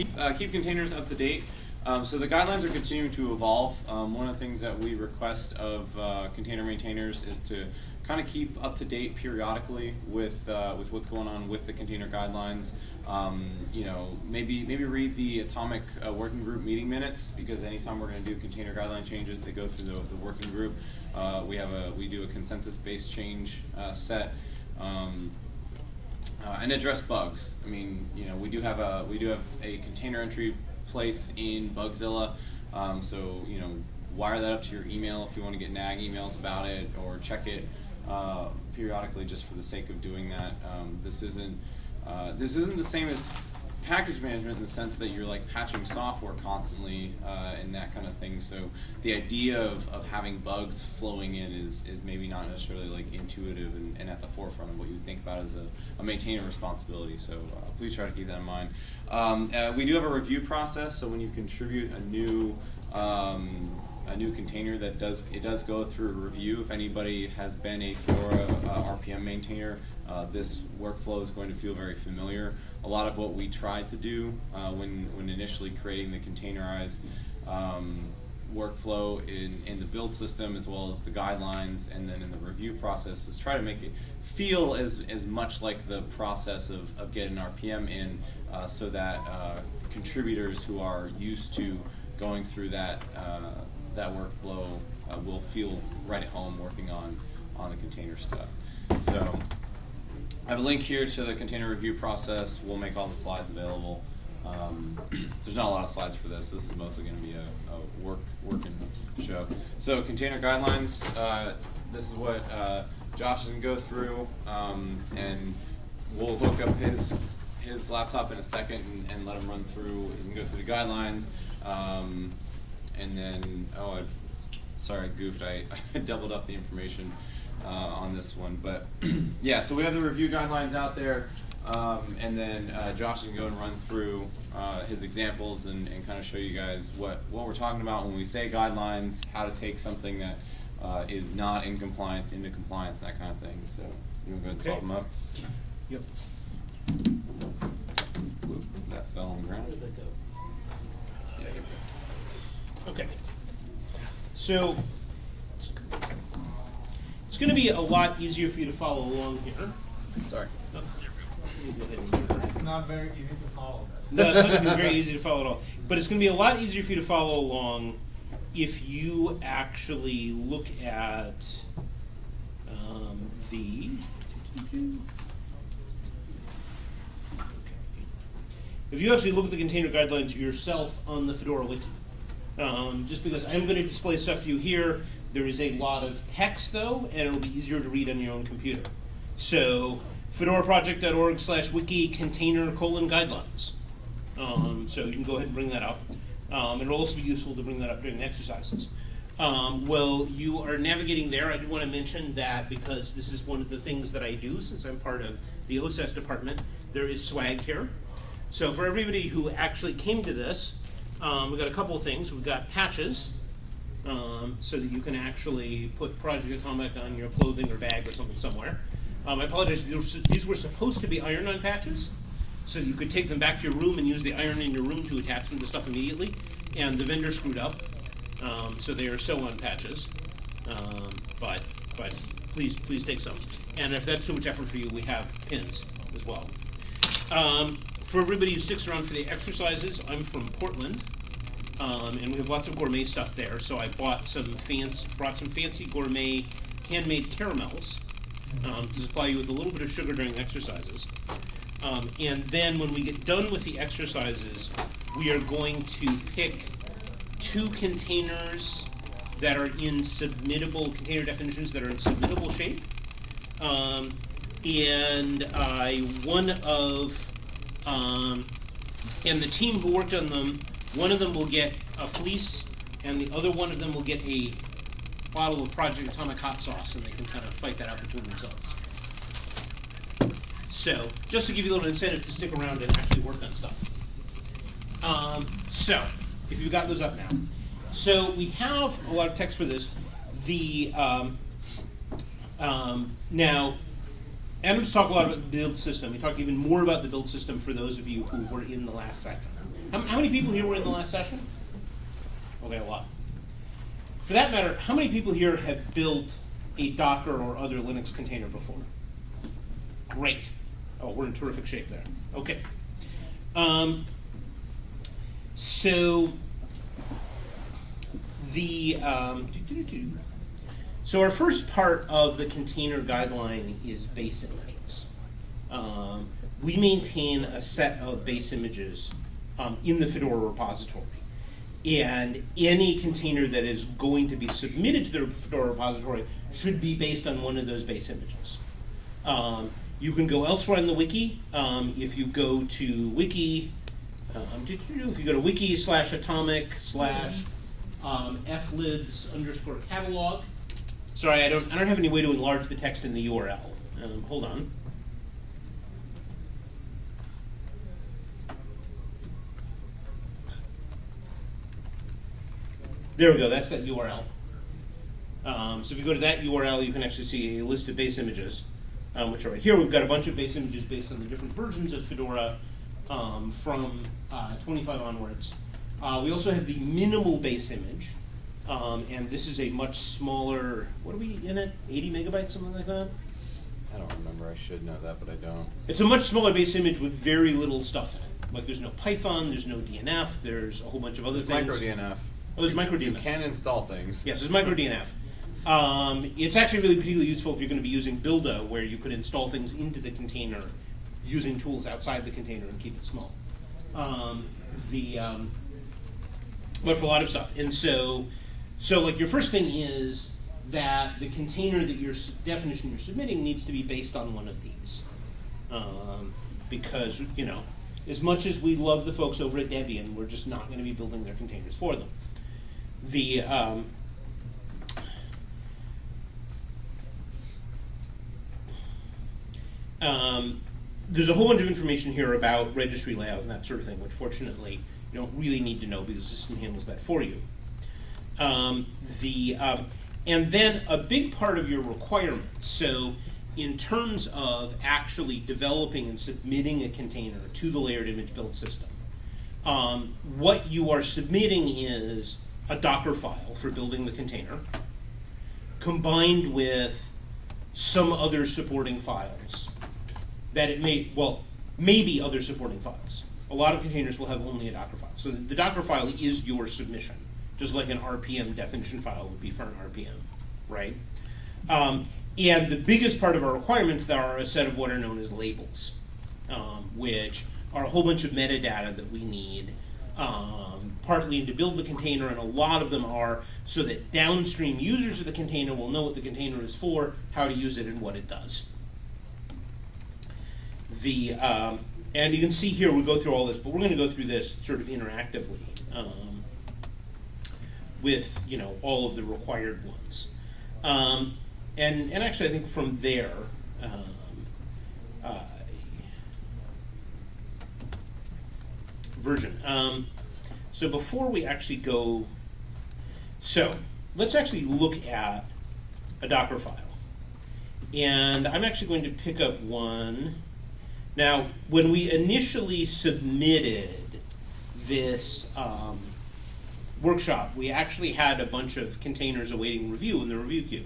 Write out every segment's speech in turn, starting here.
keep uh, keep containers up to date. Um, so the guidelines are continuing to evolve. Um, one of the things that we request of uh, container maintainers is to kind of keep up to date periodically with uh, with what's going on with the container guidelines. Um, you know, maybe maybe read the Atomic uh, Working Group meeting minutes because anytime we're going to do container guideline changes, they go through the, the working group. Uh, we have a we do a consensus-based change uh, set. Um, uh, and address bugs. I mean, you know, we do have a we do have a container entry place in Bugzilla, um, so you know, wire that up to your email if you want to get nag emails about it or check it uh, periodically just for the sake of doing that. Um, this isn't uh, this isn't the same as package management in the sense that you're like patching software constantly uh, and that kind of thing. So the idea of, of having bugs flowing in is, is maybe not necessarily like intuitive and, and at the forefront of what you think about as a, a maintainer responsibility. So uh, please try to keep that in mind. Um, uh, we do have a review process, so when you contribute a new um, a new container that does it does go through review. If anybody has been a Fedora uh, RPM maintainer, uh, this workflow is going to feel very familiar. A lot of what we tried to do uh, when when initially creating the containerized um, workflow in, in the build system as well as the guidelines and then in the review process is try to make it feel as, as much like the process of, of getting RPM in uh, so that uh, contributors who are used to going through that uh, that workflow uh, will feel right at home working on, on the container stuff. So I have a link here to the container review process. We'll make all the slides available. Um, there's not a lot of slides for this. This is mostly going to be a, a work working show. So container guidelines. Uh, this is what uh, Josh is going to go through, um, and we'll hook up his his laptop in a second and, and let him run through. He's going to go through the guidelines. Um, and then, oh, I, sorry, I goofed. I, I doubled up the information uh, on this one. But yeah, so we have the review guidelines out there. Um, and then uh, Josh can go and run through uh, his examples and, and kind of show you guys what, what we're talking about when we say guidelines, how to take something that uh, is not in compliance into compliance, that kind of thing. So you want to go ahead and solve them up? Yep. Whoop, that fell on the ground. Yeah. Okay. So it's going to be a lot easier for you to follow along here. Sorry. Let me go ahead and- It's not very easy to follow. No, it's not going to be very easy to follow at all. But it's going to be a lot easier for you to follow along if you actually look at um, the. If you actually look at the container guidelines yourself on the Fedora Wiki. Um, just because I'm going to display stuff for you here, there is a lot of text though, and it'll be easier to read on your own computer. So, fedoraproject.org slash wiki container colon guidelines. Um, so you can go ahead and bring that up. Um, it'll also be useful to bring that up during the exercises. Um, well, you are navigating there. I did want to mention that because this is one of the things that I do since I'm part of the OSS department. There is swag here. So for everybody who actually came to this, um, we've got a couple of things. We've got patches, um, so that you can actually put Project Atomic on your clothing or bag or something somewhere. Um, I apologize, these were, supposed to be iron-on patches, so you could take them back to your room and use the iron in your room to attach them to stuff immediately, and the vendor screwed up, um, so they are sew-on patches. Um, but, but please, please take some. And if that's too much effort for you, we have pins as well. Um, for everybody who sticks around for the exercises, I'm from Portland, um, and we have lots of gourmet stuff there. So I bought some fancy, brought some fancy gourmet handmade caramels um, to supply you with a little bit of sugar during exercises. Um, and then when we get done with the exercises, we are going to pick two containers that are in submittable container definitions that are in submittable shape. Um, and uh, one of um, and the team who worked on them, one of them will get a fleece, and the other one of them will get a bottle of Project Atomic hot sauce, and they can kind of fight that out between themselves. So, just to give you a little incentive to stick around and actually work on stuff. Um, so, if you've got those up now. So, we have a lot of text for this. The um, um, now, Adam's talked a lot about the build system. He talked even more about the build system for those of you who were in the last section. How, how many people here were in the last session? Okay, a lot. For that matter, how many people here have built a Docker or other Linux container before? Great. Oh, we're in terrific shape there. Okay. Um, so the um, doo-doo-doo. so our first part of the container guideline is base images. Um, we maintain a set of base images um, in the Fedora repository. And any container that is going to be submitted to the Fedora repository should be based on one of those base images. Um, you can go elsewhere in the wiki. Um, if you go to wiki, um, if you go to wiki slash atomic slash um, flibs underscore catalog. Sorry, I don't, I don't have any way to enlarge the text in the URL. Um, hold on. There we go, that's that URL. Um, so if you go to that URL, you can actually see a list of base images, um, which are right here. We've got a bunch of base images based on the different versions of Fedora um, from uh, 25 onwards. Uh, we also have the minimal base image, um, and this is a much smaller, what are we in it, 80 megabytes, something like that? I don't remember. I should know that, but I don't. It's a much smaller base image with very little stuff in it. Like there's no Python, there's no DNF, there's a whole bunch of other things. Micro DNF. Oh, there's micro You can install things. Yes, it's micro DNF. Um, it's actually really particularly useful if you're going to be using Buildah, where you could install things into the container using tools outside the container and keep it small. Um, the um, but for a lot of stuff, and so so like your first thing is that the container that your definition you're submitting needs to be based on one of these, um, because you know as much as we love the folks over at Debian, we're just not going to be building their containers for them. The um, Um, there's a whole bunch of information here about registry layout and that sort of thing, which fortunately you don't really need to know because the system handles that for you. Um, the um, and then a big part of your requirements. So in terms of actually developing and submitting a container to the layered image build system, um, what you are submitting is a Docker file for building the container, combined with some other supporting files that it may, well, maybe other supporting files. A lot of containers will have only a Docker file. So the Docker file is your submission, just like an RPM definition file would be for an RPM, right? Um, and the biggest part of our requirements there are a set of what are known as labels, um, which are a whole bunch of metadata that we need, um, partly to build the container, and a lot of them are so that downstream users of the container will know what the container is for, how to use it, and what it does the um, and you can see here we go through all this, but we're going to go through this sort of interactively um, with you know all of the required ones, um, and and actually I think from there. Um, version. Um, so before we actually go, so let's actually look at a Docker file. And I'm actually going to pick up one. Now, when we initially submitted this um, workshop, we actually had a bunch of containers awaiting review in the review queue.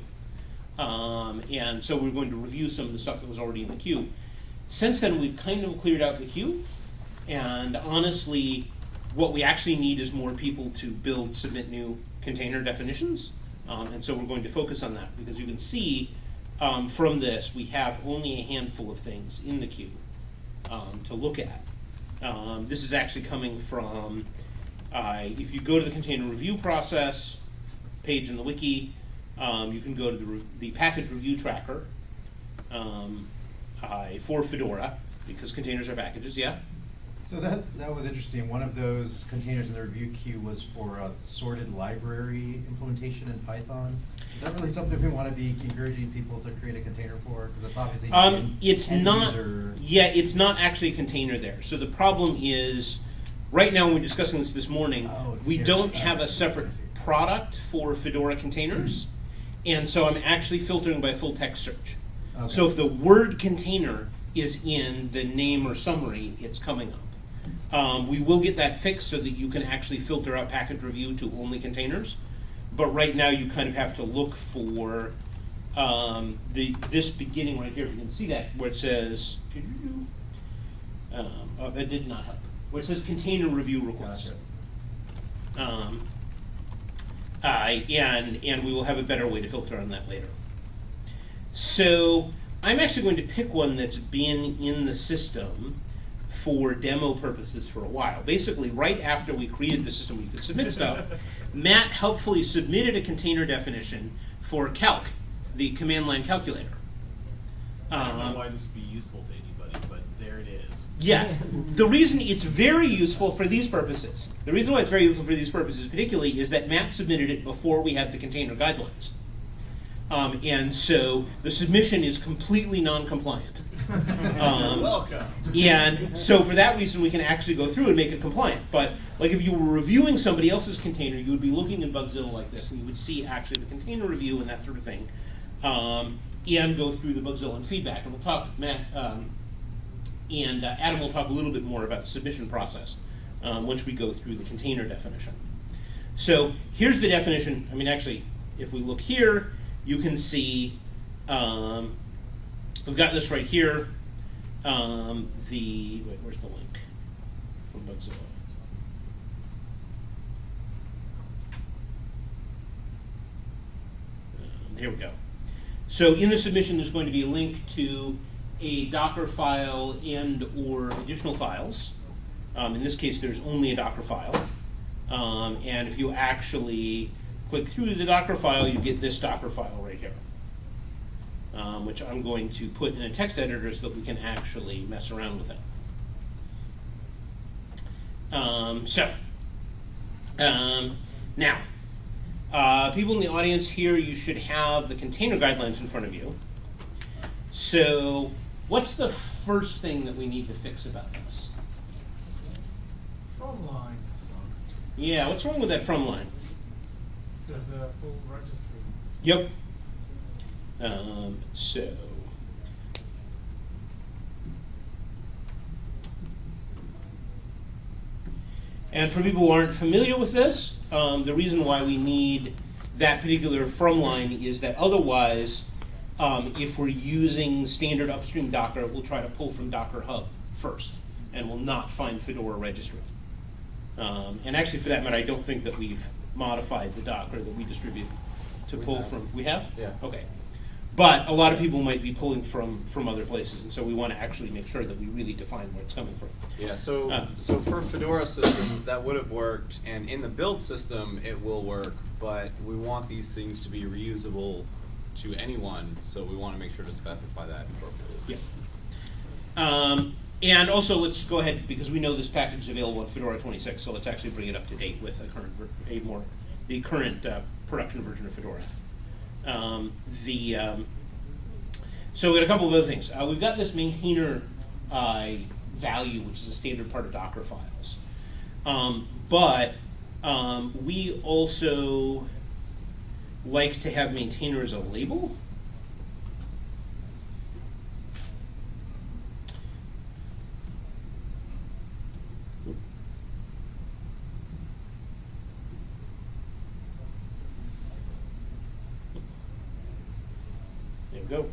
Um, and so we're going to review some of the stuff that was already in the queue. Since then, we've kind of cleared out the queue. And honestly, what we actually need is more people to build, submit new container definitions. Um, and so we're going to focus on that because you can see um, from this, we have only a handful of things in the queue um, to look at. Um, this is actually coming from, uh, if you go to the container review process page in the wiki, um, you can go to the, the package review tracker uh, for Fedora, because containers are packages, yeah? So that, that was interesting. One of those containers in the review queue was for a sorted library implementation in Python. Is that really something we want to be encouraging people to create a container for? Because it's obviously. Um, it's not, user- yeah, it's not actually a container there. So the problem is, right now, when we're discussing this this morning, Oh, we don't have a separate product for Fedora containers. And so I'm actually filtering by full text search. So if the word container is in the name or summary, it's coming up. Um, we will get that fixed so that you can actually filter out package review to only containers. But right now, you kind of have to look for um, the this beginning right here. If you can see that, where it says, um, oh, that did not help. Where it says container review request. Um, uh, and and we will have a better way to filter on that later. So I'm actually going to pick one that's been in the system for demo purposes for a while. Basically, right after we created the system we could submit stuff, Matt helpfully submitted a container definition for calc, the command line calculator. I don't know Um, why this would be useful to anybody, but there it is. yeah, the reason it's very useful for these purposes, the reason why it's very useful for these purposes particularly is that Matt submitted it before we had the container guidelines. Um, and so the submission is completely non-compliant. Um, Welcome. And so for that reason, we can actually go through and make it compliant. But like if you were reviewing somebody else's container, you would be looking in Bugzilla like this, and you would see actually the container review and that sort of thing, um, and go through the Bugzilla and feedback. And we'll talk, Matt, um, and uh, Adam will talk a little bit more about the submission process um, once we go through the container definition. So here's the definition. I mean, actually, if we look here, you can see um, we've got this right here. Um, the wait, where's the link from Bugzilla? Um, here we go. So in the submission, there's going to be a link to a Docker file and or additional files. Um, in this case, there's only a Docker file. Um, and if you actually click through the Docker file, you get this Docker file right here, um, which I'm going to put in a text editor so that we can actually mess around with it. Um, so, um, now, uh, people in the audience here, you should have the container guidelines in front of you. So, what's the first thing that we need to fix about this? From line, Yeah, what's wrong with that from line? It says the full registry. Yep. Um, so. And for people who aren't familiar with this, um, the reason why we need that particular from line is that otherwise, um, if we're using standard upstream Docker, we'll try to pull from Docker Hub first, and will not find Fedora registry. Um, and actually, for that matter, I don't think that we've modified the Docker that we distribute to We pull have. from. We have? Yeah. Okay. But a lot of people might be pulling from, from other places, and so we want to actually make sure that we really define where it's coming from. Yeah, so Uh. so for Fedora systems that would have worked, and in the build system it will work, but we want these things to be reusable to anyone, so we want to make sure to specify that appropriately. Yeah. Um, and also, let's go ahead, because we know this package is available in Fedora 26, so let's actually bring it up to date with a current, a more, the current uh, production version of Fedora. Um, the, um, so we got a couple of other things. Uh, we've got this maintainer uh, value, which is a standard part of Docker files. Um, but um, we also like to have maintainer as a label. Go.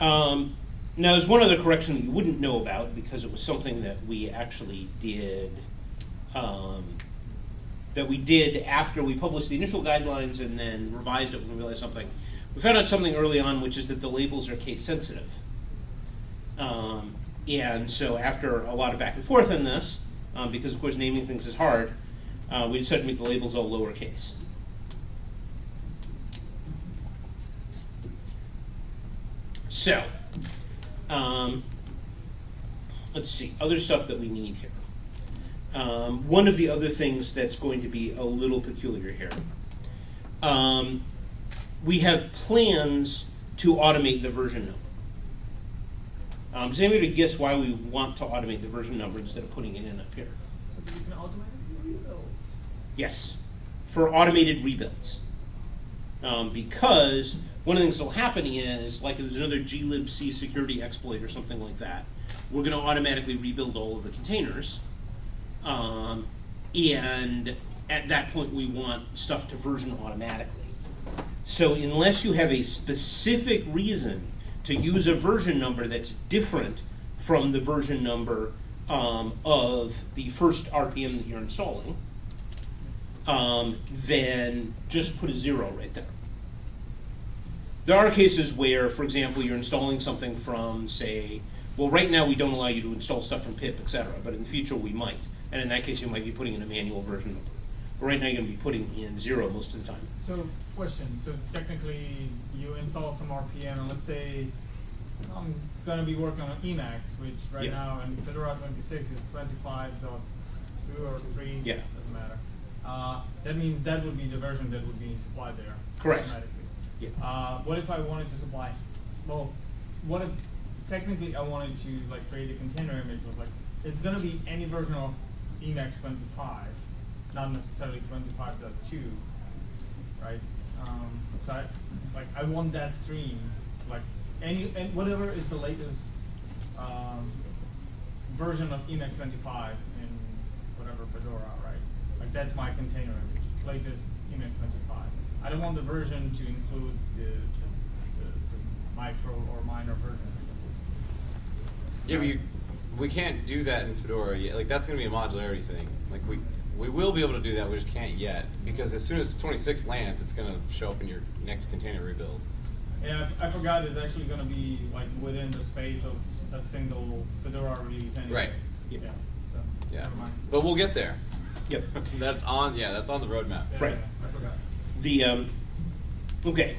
Um, now, there's one other correction you wouldn't know about because it was something that we actually did. Um, that we did after we published the initial guidelines and then revised it when we realized something. We found out something early on, which is that the labels are case sensitive. Um, and so after a lot of back and forth in this, um, because of course naming things is hard, uh, we decided to make the labels all lowercase. So, um, let's see, other stuff that we need here. Um, one of the other things that's going to be a little peculiar here. Um, we have plans to automate the version number. Um, does anybody guess why we want to automate the version number instead of putting it in up here? So that you can automatically rebuild. Yes, for automated rebuilds. Um, because one of the things that'll happen is, like if there's another glibc security exploit or something like that, we're gonna automatically rebuild all of the containers. Um, and at that point, we want stuff to version automatically. So unless you have a specific reason to use a version number that's different from the version number um, of the first RPM that you're installing, um, then just put a zero right there. There are cases where, for example, you're installing something from, say, well, right now we don't allow you to install stuff from pip, et cetera, but in the future we might. And in that case, you might be putting in a manual version number. But right now, you're gonna be putting in zero most of the time. So, question, so technically, you install some RPM, and let's say, I'm gonna be working on Emacs, which right Yeah. now in Fedora twenty-six is twenty-five dot two or three, Yeah. doesn't matter. Uh, that means that would be the version that would be supplied there. Correct. automatically. Yeah. Uh, what if I wanted to supply, well, what if, technically I wanted to like create a container image with like, it's gonna be any version of Emacs twenty-five, not necessarily twenty-five dot two, right? Um, so I, like, I want that stream, like, any, and whatever is the latest, um, version of Emacs twenty-five in whatever Fedora, right? Like, that's my container image, latest image twenty-five. I don't want the version to include the, the, the, the micro or minor version. Yeah, but you, we can't do that in Fedora yet. Like that's gonna be a modularity thing. Like we we will be able to do that. We just can't yet because as soon as 26 lands, it's gonna show up in your next container rebuild. Yeah, I I forgot it's actually gonna be like within the space of a single Fedora release anyway. Right. Yeah, Yeah. so, Yeah, never mind. but we'll get there. Yep. that's on. Yeah, that's on the roadmap. Yeah, Right. yeah, I forgot. The, um, okay,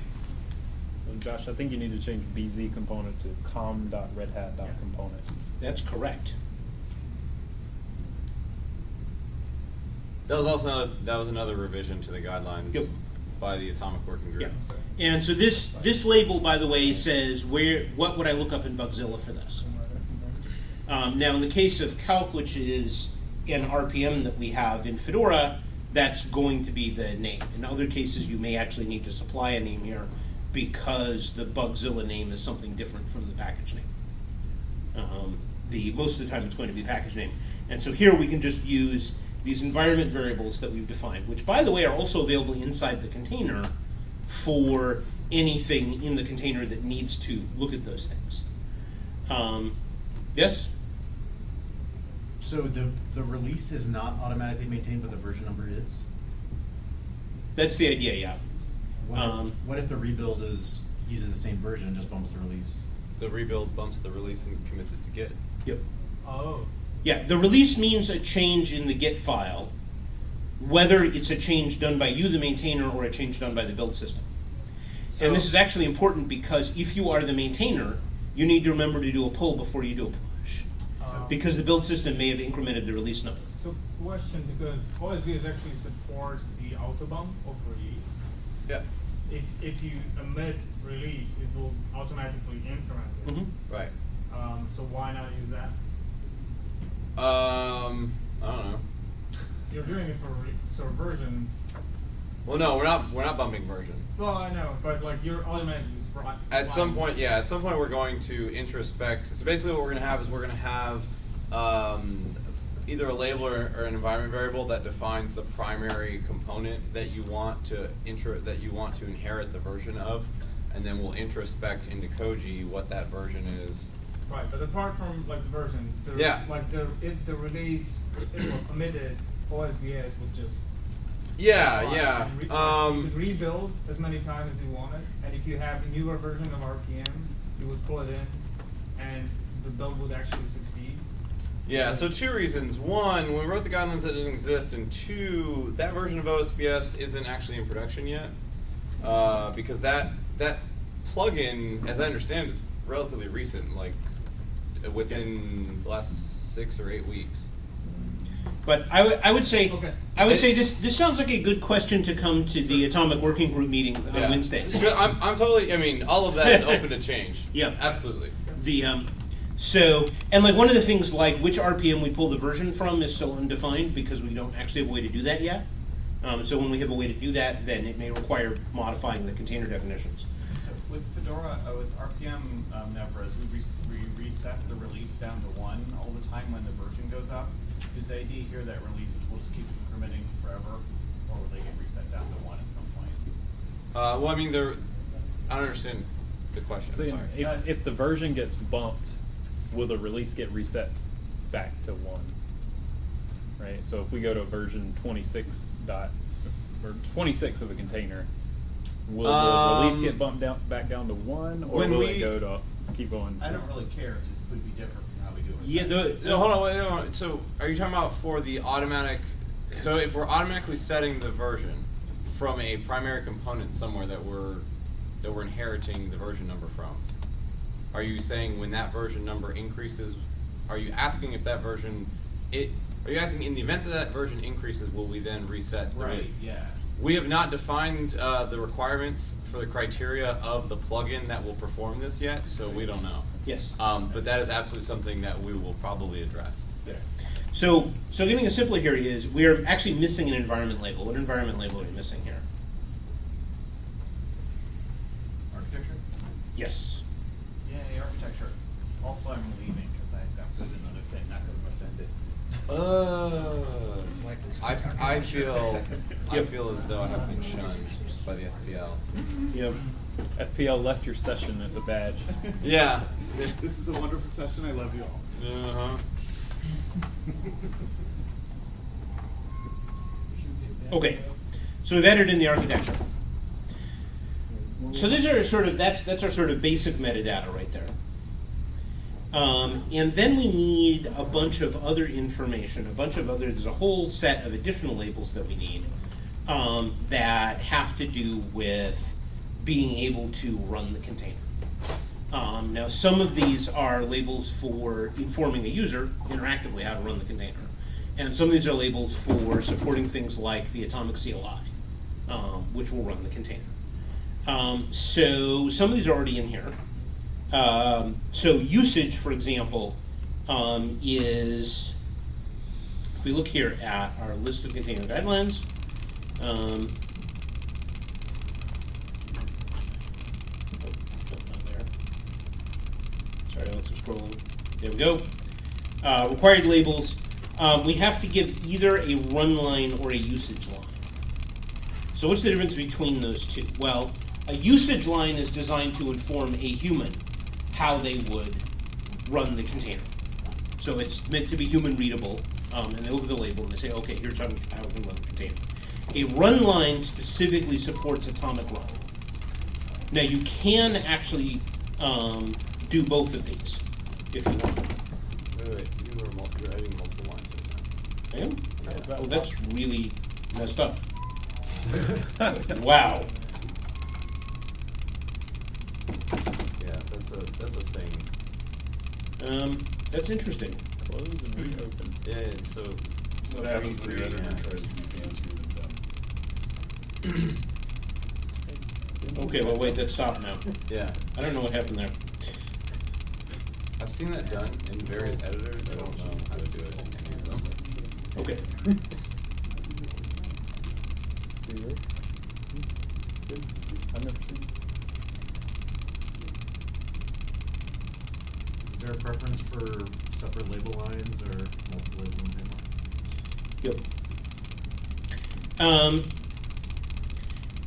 And Josh, I think you need to change BZ component to com.redhat.component. that's correct. That was also another, that was another revision to the guidelines Yep. by the Atomic Working Group. Yeah. And so this, this label, by the way, says where, what would I look up in Bugzilla for this? Um, now, in the case of calc, which is an RPM that we have in Fedora, that's going to be the name. In other cases, you may actually need to supply a name here because the Bugzilla name is something different from the package name. Um, the most of the time, it's going to be package name. And so here we can just use these environment variables that we've defined, which, by the way, are also available inside the container for anything in the container that needs to look at those things. Um, yes? So the, the release is not automatically maintained, but the version number is? That's the idea, yeah. What Um, if, what if the rebuild is, uses the same version and just bumps the release? The rebuild bumps the release and commits it to Git. Yep. Oh, Yeah, the release means a change in the Git file, whether it's a change done by you, the maintainer, or a change done by the build system. So and this is actually important because if you are the maintainer, you need to remember to do a pull before you do a push. Because the build system may have incremented the release number. So question, because OSBS actually supports the autobump of release. yeah, If, if you emit release, it will automatically increment it. Mhm. right. Um, so why not use that? Um, I don't know. You're doing it for re- so version. Well, no, we're not. We're not bumping version. Well, I know, but like you're automatically spri- At some point, yeah, at some point we're going to introspect. So basically, what we're going to have is we're going to have um, either a label or, or an environment variable that defines the primary component that you want to intro that you want to inherit the version of, and then we'll introspect into Koji what that version is. Right, but apart from like the version, the, Yeah. like the if the release it was omitted, OSBS would just Yeah, yeah. re- you Um, could rebuild as many times as you wanted, and if you have a newer version of RPM, you would pull it in, and the build would actually succeed. Yeah, so two reasons. One, when we wrote the guidelines that didn't exist, and two, that version of OSBS isn't actually in production yet. Uh, because that that plugin, as I understand, is relatively recent, like uh, within the last six or eight weeks. But I would, I would say, Okay. I would say this, this sounds like a good question to come to the Atomic Working Group meeting on Yeah. Wednesdays. I'm, I'm totally, I mean, all of that is open to change. Yeah. Absolutely. The, um, so, and like one of the things like which RPM we pull the version from is still undefined because we don't actually have a way to do that yet. Um, so when we have a way to do that, then it may require modifying the container definitions. With Fedora, uh, with RPM um, NEVRAs, we, re- we reset the release down to one all the time when the version goes up. Is the idea here that releases will just keep incrementing forever, or will they get reset down to one at some point? Uh, well, I mean, there. I don't understand the question. I'm See, sorry. if, if the version gets bumped, will the release get reset back to one? Right, so if we go to version twenty-six dot, or twenty-six of a container, will the release Um, get bumped down, back down to one, or when will we- it go to, keep going? I don't really care, it just would be different from do it. Yeah, the, So hold on, wait, wait, wait. So are you talking about for the automatic? So if we're automatically setting the version from a primary component somewhere that we're that we're inheriting the version number from, are you saying when that version number increases? Are you asking if that version it? Are you asking in the event that that version increases, will we then reset the Right, release? yeah. We have not defined uh, the requirements for the criteria of the plugin that will perform this yet, so we don't know. yes. Um, but that is absolutely something that we will probably address. There. So, so getting it simpler here is we are actually missing an environment label. What environment label are we missing here? Architecture? Yes. Yay, architecture. Also, I'm leaving, cause I've got to do another thing, not gonna offend it. Uh, I, I feel I feel as though I have been shunned by the FPL. Yep. FPL left your session as a badge. Yeah. This is a wonderful session, I love you all. Uh huh. Okay. So we've entered in the architecture. So these are sort of that's that's our sort of basic metadata right there. Um, and then we need a bunch of other information, a bunch of other. There's a whole set of additional labels that we need um, that have to do with being able to run the container. Um, now, some of these are labels for informing a user interactively how to run the container, and some of these are labels for supporting things like the atomic CLI, um, which will run the container. Um, so some of these are already in here. Um, so usage, for example, um, is if we look here at our list of container guidelines. Um. Sorry, scrolling. There we go. Uh, required labels. Um, we have to give either a run line or a usage line. So what's the difference between those two? Well, a usage line is designed to inform a human how they would run the container. So it's meant to be human readable, um, and they look at the label and they say, okay, here's how, how we can run the container. A run line specifically supports atomic run. Now you can actually um, do both of these if you want. Wait, wait. You mul- you're adding multiple lines right I am? That Oh, that's really messed up. wow. Now. Yeah, that's a thing. Um, that's interesting. Close and reopen. Yeah. It's so. so What happens when your evergreen, editor yeah. tries to be fancy with them? Okay, well, wait, that stopped now. Yeah. I don't know what happened there. I've seen that done in various editors. I don't know how to do it in any of them. Okay. I've never seen. Is there a preference for separate label lines or multiple labels in the same line? Yep. Um,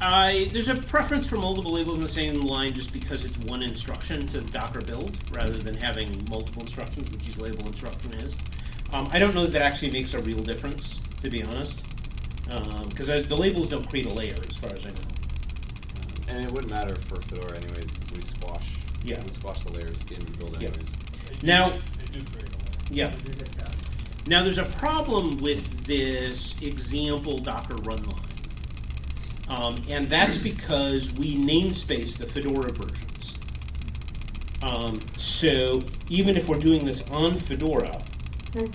I there's a preference for multiple labels in the same line just because it's one instruction to the Docker build rather than having multiple instructions, which each label instruction is. Um, I don't know that that actually makes a real difference, to be honest, because the labels don't create a layer, as far as I know. And it wouldn't matter for Fedora anyways because we squash. Yeah. We squash the layers at the end of the build Yeah. anyways. Now, yeah. Now, there's a problem with this example Docker run line. Um, and that's because we namespace the Fedora versions. Um, so even if we're doing this on Fedora,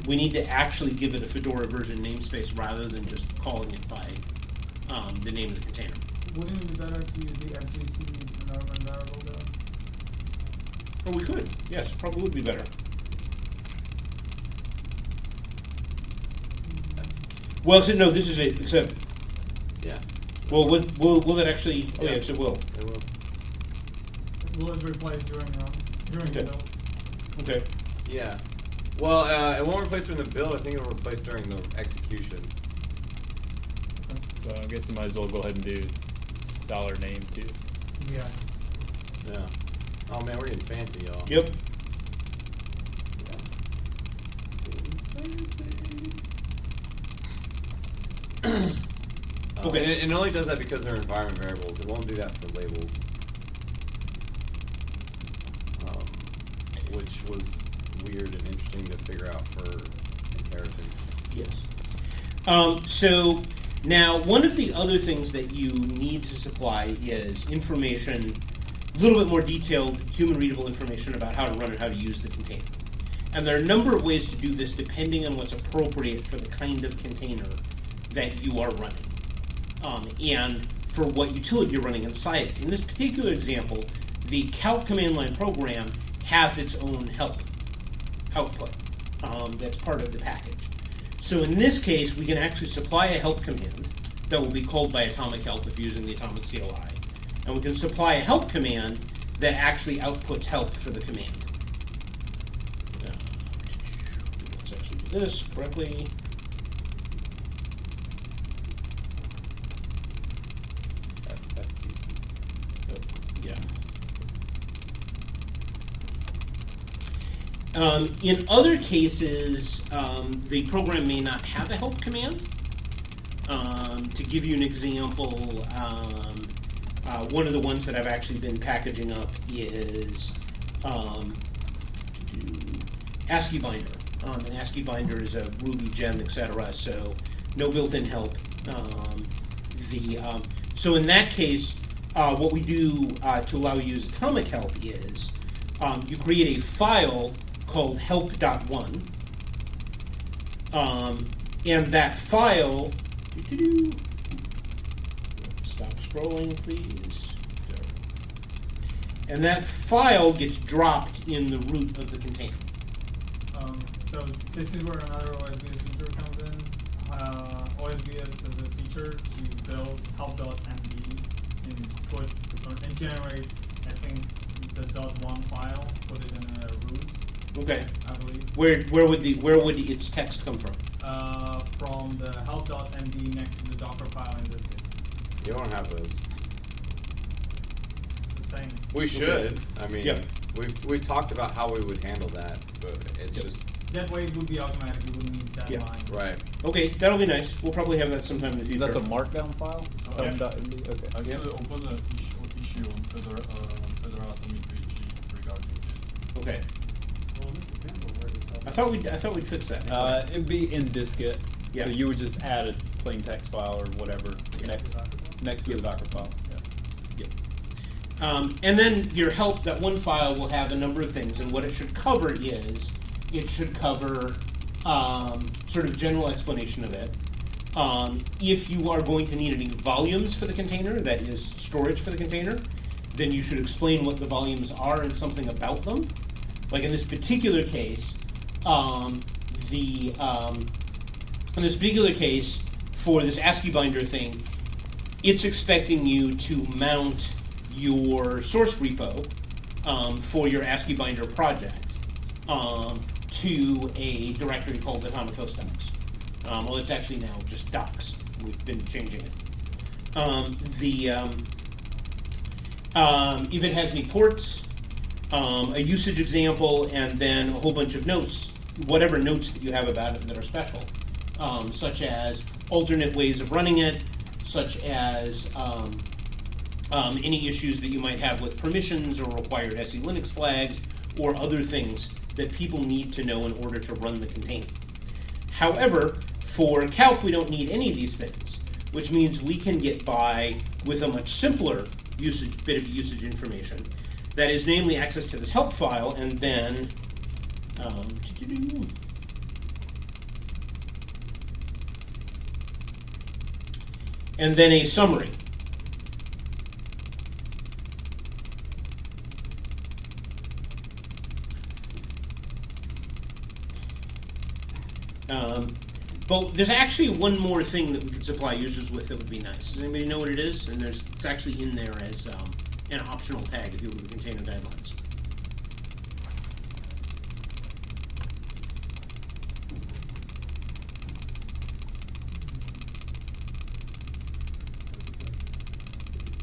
we need to actually give it a Fedora version namespace rather than just calling it by um, the name of the container. Wouldn't it be better to use the FGC environment variable though? Or we could, yes, probably would be better. Well, except, no, this is it, except, Yeah. well, will, will, will it actually, oh, yeah, Yeah. yes, it will. It will. will it replace during run, during the build? Okay. Yeah. Well, uh, it won't replace during the build. I think it'll replace during the execution. So I guess you might as well go ahead and do dollar name too. Yeah. Yeah. Oh man, we're getting fancy, y'all. Yep. Um, Okay. And it, it only does that because they're environment variables. It won't do that for labels. Um, which was weird and interesting to figure out for inheritance. Yes. Um, so now, one of the other things that you need to supply is information, a little bit more detailed, human readable information about how to run and how to use the container. And there are a number of ways to do this depending on what's appropriate for the kind of container that you are running. Um, and for what utility you're running inside it. In this particular example, the calc command line program has its own help output um, that's part of the package. So in this case, we can actually supply a help command that will be called by atomic help if you're using the atomic CLI. And we can supply a help command that actually outputs help for the command. Let's actually do this correctly. Um, in other cases, um, the program may not have a help command. Um, to give you an example, um, uh, one of the ones that I've actually been packaging up is um, AsciiBinder. Um, an AsciiBinder is a Ruby gem, etc. So no built-in help. Um, the um, so in that case, uh, what we do uh, to allow you to use atomic help is um, you create a file called help.one, um, and that file. doo-doo-doo. Stop scrolling, please. And that file gets dropped in the root of the container. Um, so this is where another OSBS feature comes in. Uh, OSBS is a feature to build help.md and put and generate, I think, the dot one file, put it in a root, Okay. I believe. Where where would the where would its text come from? Uh, from the help.md next to the Docker file in this case. You don't have those. It's the same. We should. I mean, yeah. we've we've talked about how we would handle that, but it's yep. just that way it would be automatic. You wouldn't need that yeah. line. Right. Okay, that'll be nice. We'll probably have that sometime in the future. That's a markdown file. Oh, yeah. Okay. okay. Actually, yep. open the issue, on further uh, further out on regarding this. Okay. Well, this example I thought we I thought we'd fix that. Uh, it'd be in dist-git. Yeah. So you would just add a plain text file or whatever yeah. next next to the Docker file, yeah. Um, and then your help, that one file will have a number of things, and what it should cover is, it should cover um, sort of general explanation of it. Um, if you are going to need any volumes for the container, that is storage for the container, then you should explain what the volumes are and something about them. Like in this particular case, um, the um, in this particular case, for this AsciiBinder thing, it's expecting you to mount your source repo um, for your AsciiBinder project um, to a directory called Atomic Host Docs. Um, well, it's actually now just docs. We've been changing it. Um, the um, um, if it has any ports, a usage example, and then a whole bunch of notes, whatever notes that you have about it that are special, such as alternate ways of running it, such as um, um, any issues that you might have with permissions or required SE Linux flags or other things that people need to know in order to run the container. However, for calc, we don't need any of these things, which means we can get by with a much simpler usage bit of usage information. That is, namely, access to this help file, and then um, and then a summary. Um, but there's actually one more thing that we could supply users with that would be nice. Does anybody know what it is? And there's it's actually in there as um, an optional tag if you look at the container guidelines.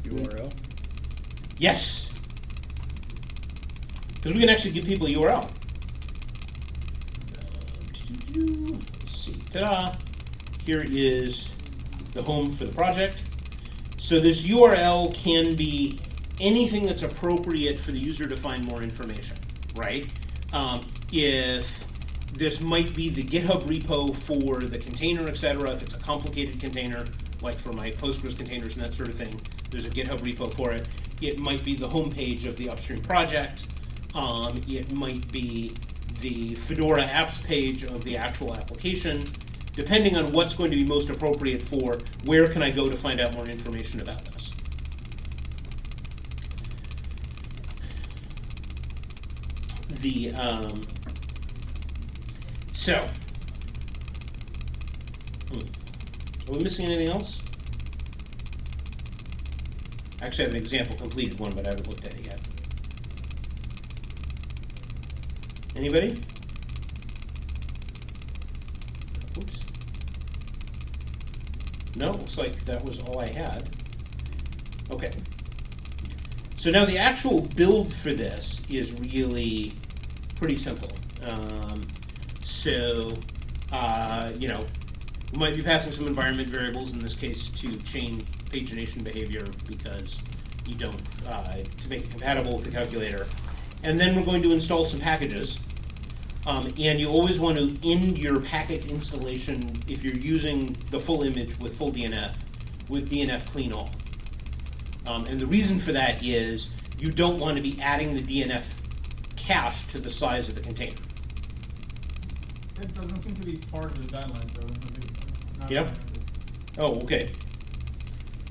URL. Yes. Because we can actually give people a URL. Let's see. Ta-da. Here is the home for the project. So this URL can be anything that's appropriate for the user to find more information, right? Um, if this might be the GitHub repo for the container, et cetera, if it's a complicated container, like for my Postgres containers and that sort of thing, there's a GitHub repo for it. It might be the homepage of the upstream project. Um, it might be the Fedora apps page of the actual application, depending on what's going to be most appropriate for where can I go to find out more information about this. The um, so hmm. are we missing anything else? Actually, have an example completed one, but I haven't looked at it yet. Anybody? Oops. No, looks like that was all I had. Okay. So now the actual build for this is really pretty simple. Um, so, uh, you know, we might be passing some environment variables, in this case to change pagination behavior because you don't, uh, to make it compatible with the calculator. And then we're going to install some packages. Um, and you always want to end your packet installation if you're using the full image with full DNF with DNF clean all. Um, and the reason for that is you don't want to be adding the DNF cache to the size of the container. It doesn't seem to be part of the guidelines, though. at least not Yep. that it is. Oh, okay.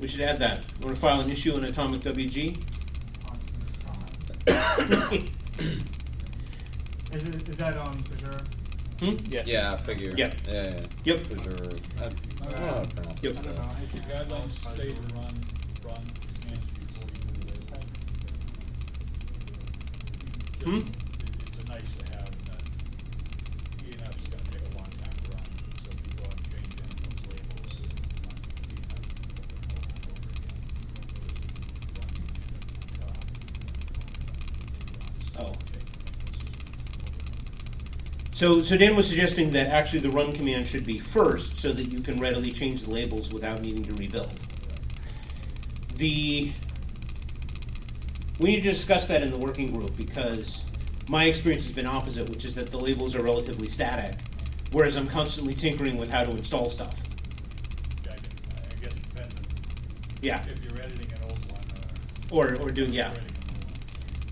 We should add that. You want to file an issue in Atomic WG? Is it, is that on for sure? Hmm? Yes. Yeah, I figure. Yep. Yeah, yeah. Yep. For sure. I, I don't know how to pronounce Yep. this I don't stuff. know. The guidelines say to run, run commands before you do the label. Hmm? Just- it- It's a nice to have, and that DNF's gonna take a long time to run, so if you go and change any of those labels, it run DNF over and over again. Run, uh, Oh. So, so Dan was suggesting that actually the run command should be first so that you can readily change the labels without needing to rebuild. The, we need to discuss that in the working group because my experience has been opposite, which is that the labels are relatively static, whereas I'm constantly tinkering with how to install stuff. Yeah, I guess it depends Yeah, if you're editing an old one or. or, or doing, yeah. editing a new one.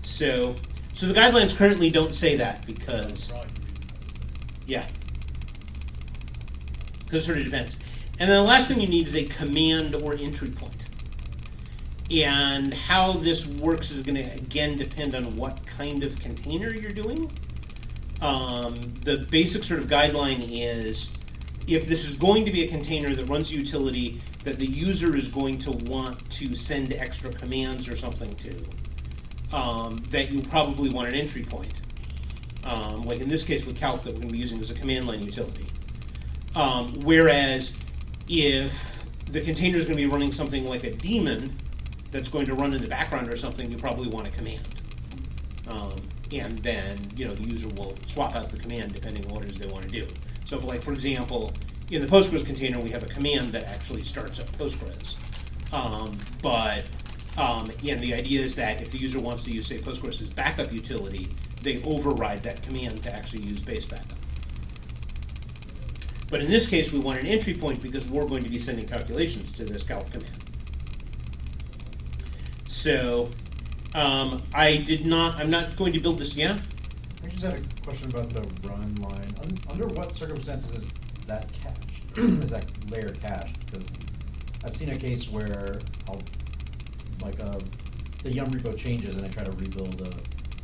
So, so the guidelines currently don't say that because Probably the reason I was saying. Yeah. Because it sort of depends. And then the last thing you need is a command or entry point. And how this works is going to again depend on what kind of container you're doing. Um, the basic sort of guideline is if this is going to be a container that runs a utility that the user is going to want to send extra commands or something to, um, that you probably want an entry point um, like in this case with calc that we're going to be using as a command line utility. Um, whereas if the container is going to be running something like a daemon that's going to run in the background or something, you probably want a command. Um, and then you know the user will swap out the command depending on what it is they want to do. So, if, like for example, in the Postgres container, we have a command that actually starts up Postgres. Um, but um, and the idea is that if the user wants to use, say, Postgres as backup utility, they override that command to actually use base backup. But in this case, we want an entry point because we're going to be sending calculations to this calc command. So um, I did not, I'm not going to build this, yeah? I just had a question about the run line. Un- Under what circumstances is that cached? Is that layer cached? Because I've seen a case where I'll, like, uh, the yum repo changes and I try to rebuild a,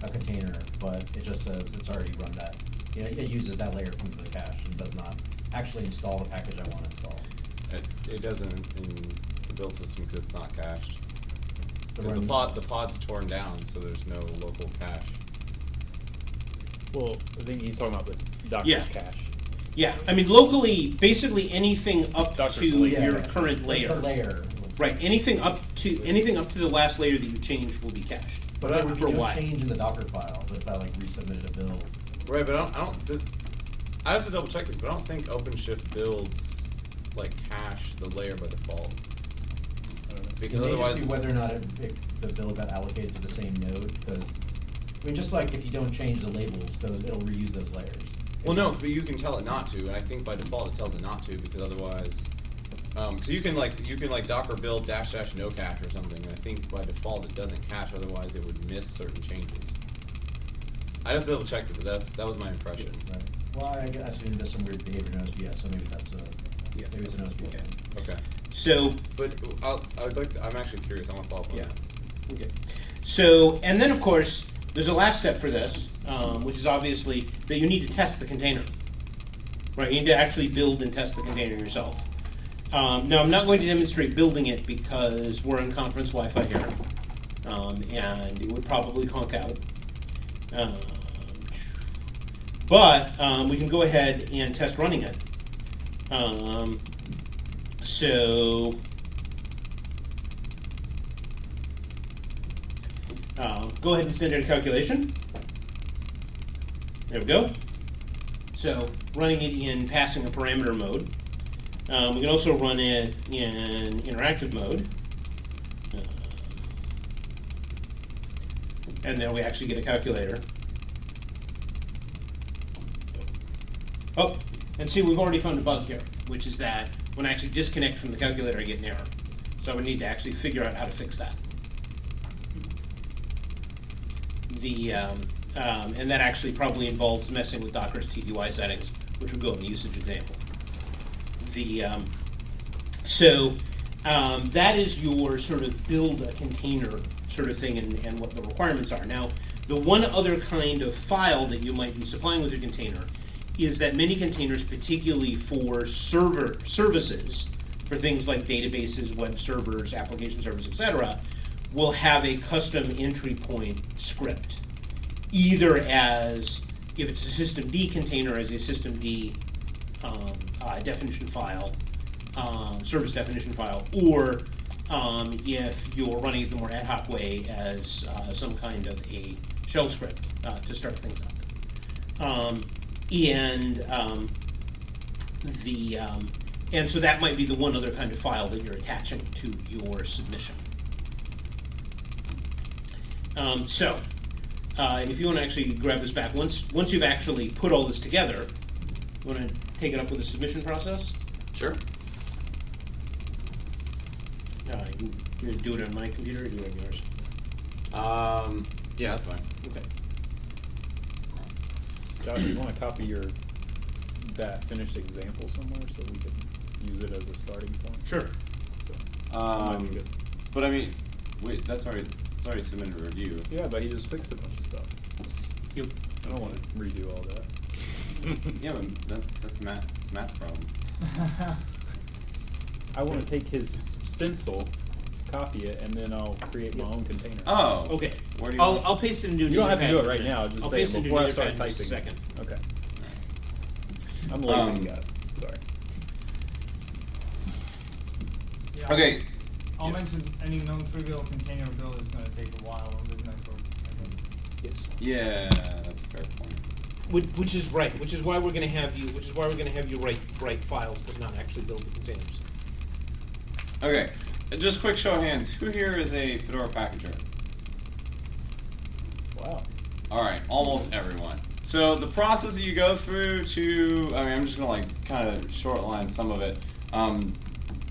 a container, but it just says it's already run that. You know, it uses that layer from the cache and does not actually install the package I want to install. It, it doesn't in the build system because it's not cached. Because the run- pod, the pod's torn down, so there's no local cache. Well, I think he's talking about the Docker's Yeah. cache. Yeah, I mean, locally, basically anything up Doctor's to layer. your current layer. The layer. Right, anything up to, anything up to the last layer that you change will be cached. But if For you what? don't change in the Docker file, if I like resubmitted a build, Right, but I don't. I don't. Did, I have to double check this, but I don't think OpenShift builds like cache the layer by default. I don't know. Because it may just otherwise, be whether or not it, it, the build got allocated to the same node, because, I mean, just like if you don't change the labels, those, it'll reuse those layers. well, no, but you can tell it not to, and I think by default it tells it not to because otherwise, um, because you can like you can like Docker build dash dash no cache or something, and I think by default it doesn't cache, otherwise it would miss certain changes. I just double checked it, but that's that was my impression. Right. Well, I guess I there's some weird behavior in OSBS, so maybe that's a, Yeah. maybe it's an OSBS thing. Okay, So, but I'll, I would like. To, I'm actually curious. I want to follow up on Yeah. that. Okay. So, and then of course, there's a last step for this, um, which is obviously that you need to test the container. Right, you need to actually build and test the container yourself. Um, now, I'm not going to demonstrate building it because we're on conference Wi-Fi here, um, and it would probably conk out. Um, but um, we can go ahead and test running it. Um, so. Uh, go ahead and send in a calculation. There we go. So running it in passing a parameter mode. Um, we can also run it in interactive mode. Uh, and then we actually get a calculator. Oh, and see, we've already found a bug here, which is that when I actually disconnect from the calculator, I get an error. So I would need to actually figure out how to fix that. The um, um, and that actually probably involves messing with Docker's TTY settings, which would go in the usage example. The um, so um, that is your sort of build a container sort of thing and, and what the requirements are. Now, the one other kind of file that you might be supplying with your container is that many containers, particularly for server services, for things like databases, web servers, application servers, etc., will have a custom entry point script, either as if it's a systemd container as a systemd um, uh, definition file, um, service definition file, or um, if you're running it the more ad hoc way as uh, some kind of a shell script uh, to start things up. Um, and um, the um, and so that might be the one other kind of file that you're attaching to your submission. Um, so, uh, if you want to actually grab this back, once once you've actually put all this together, you want to take it up with the submission process. Sure. Uh, you, you do it on my computer or do it on yours? Um. Yeah, that's fine. Okay. Josh, you want to copy your that finished example somewhere so we can use it as a starting point? Sure. So, that might be Um, good. but I mean, wait, that's already, it's already submitted to review. Yeah, but he just fixed a bunch of stuff. You, I don't want to redo all that. Yeah, but that, that's Matt, that's Matt's problem. I want to take his stencil, copy it, and then I'll create my own container. Oh. okay. Where do you I'll, want- I'll paste it into You don't have to do it right Etherpad in a now. Just I'll say paste it it into before I start Etherpad in just typing. a second. Okay. Alright. I'm lazy, Um, guys. Sorry. Yeah, Okay, I'll Yeah. mention any non-trivial container build is gonna take a while on this network, I think. Yes. yeah, that's a fair point. Which, which is right, which is why we're gonna have you, which is why we're gonna have you write, write files, but not actually build the containers. Okay, just quick show of hands, who here is a Fedora packager? Wow. All right, almost everyone. So the process that you go through to, I mean, I'm just gonna like kind of short line some of it. Um,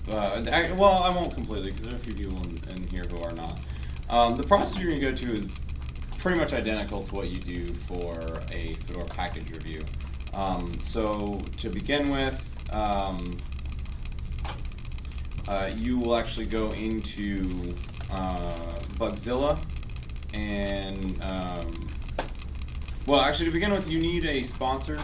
uh, I- well, I won't completely because there are a few people in, in here who are not. Um, the process you're gonna go to is pretty much identical to what you do for a Fedora package review. Um, so to begin with, um, uh, you will actually go into uh, Bugzilla and um, well, actually, to begin with, you need a sponsor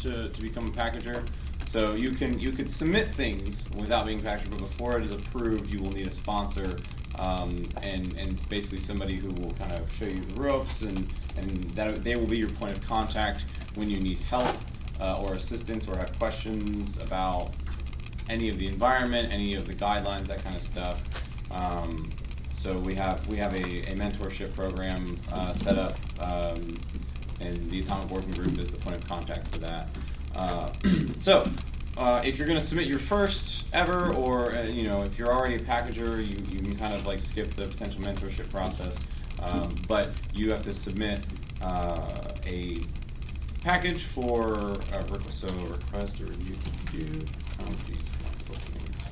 to, to become a packager. So you can you could submit things without being packaged, but before it is approved, you will need a sponsor, um, and and it's basically somebody who will kind of show you the ropes, and and that they will be your point of contact when you need help uh, or assistance or have questions about any of the environment, any of the guidelines, that kind of stuff. Um, so we have we have a, a mentorship program uh, set up, um, and the Atomic Working Group is the point of contact for that. Uh, so, uh, if you're going to submit your first ever, or uh, you know, if you're already a packager, you, you can kind of like skip the potential mentorship process. Um, but you have to submit uh, a package for a request, so request or review. Oh, name?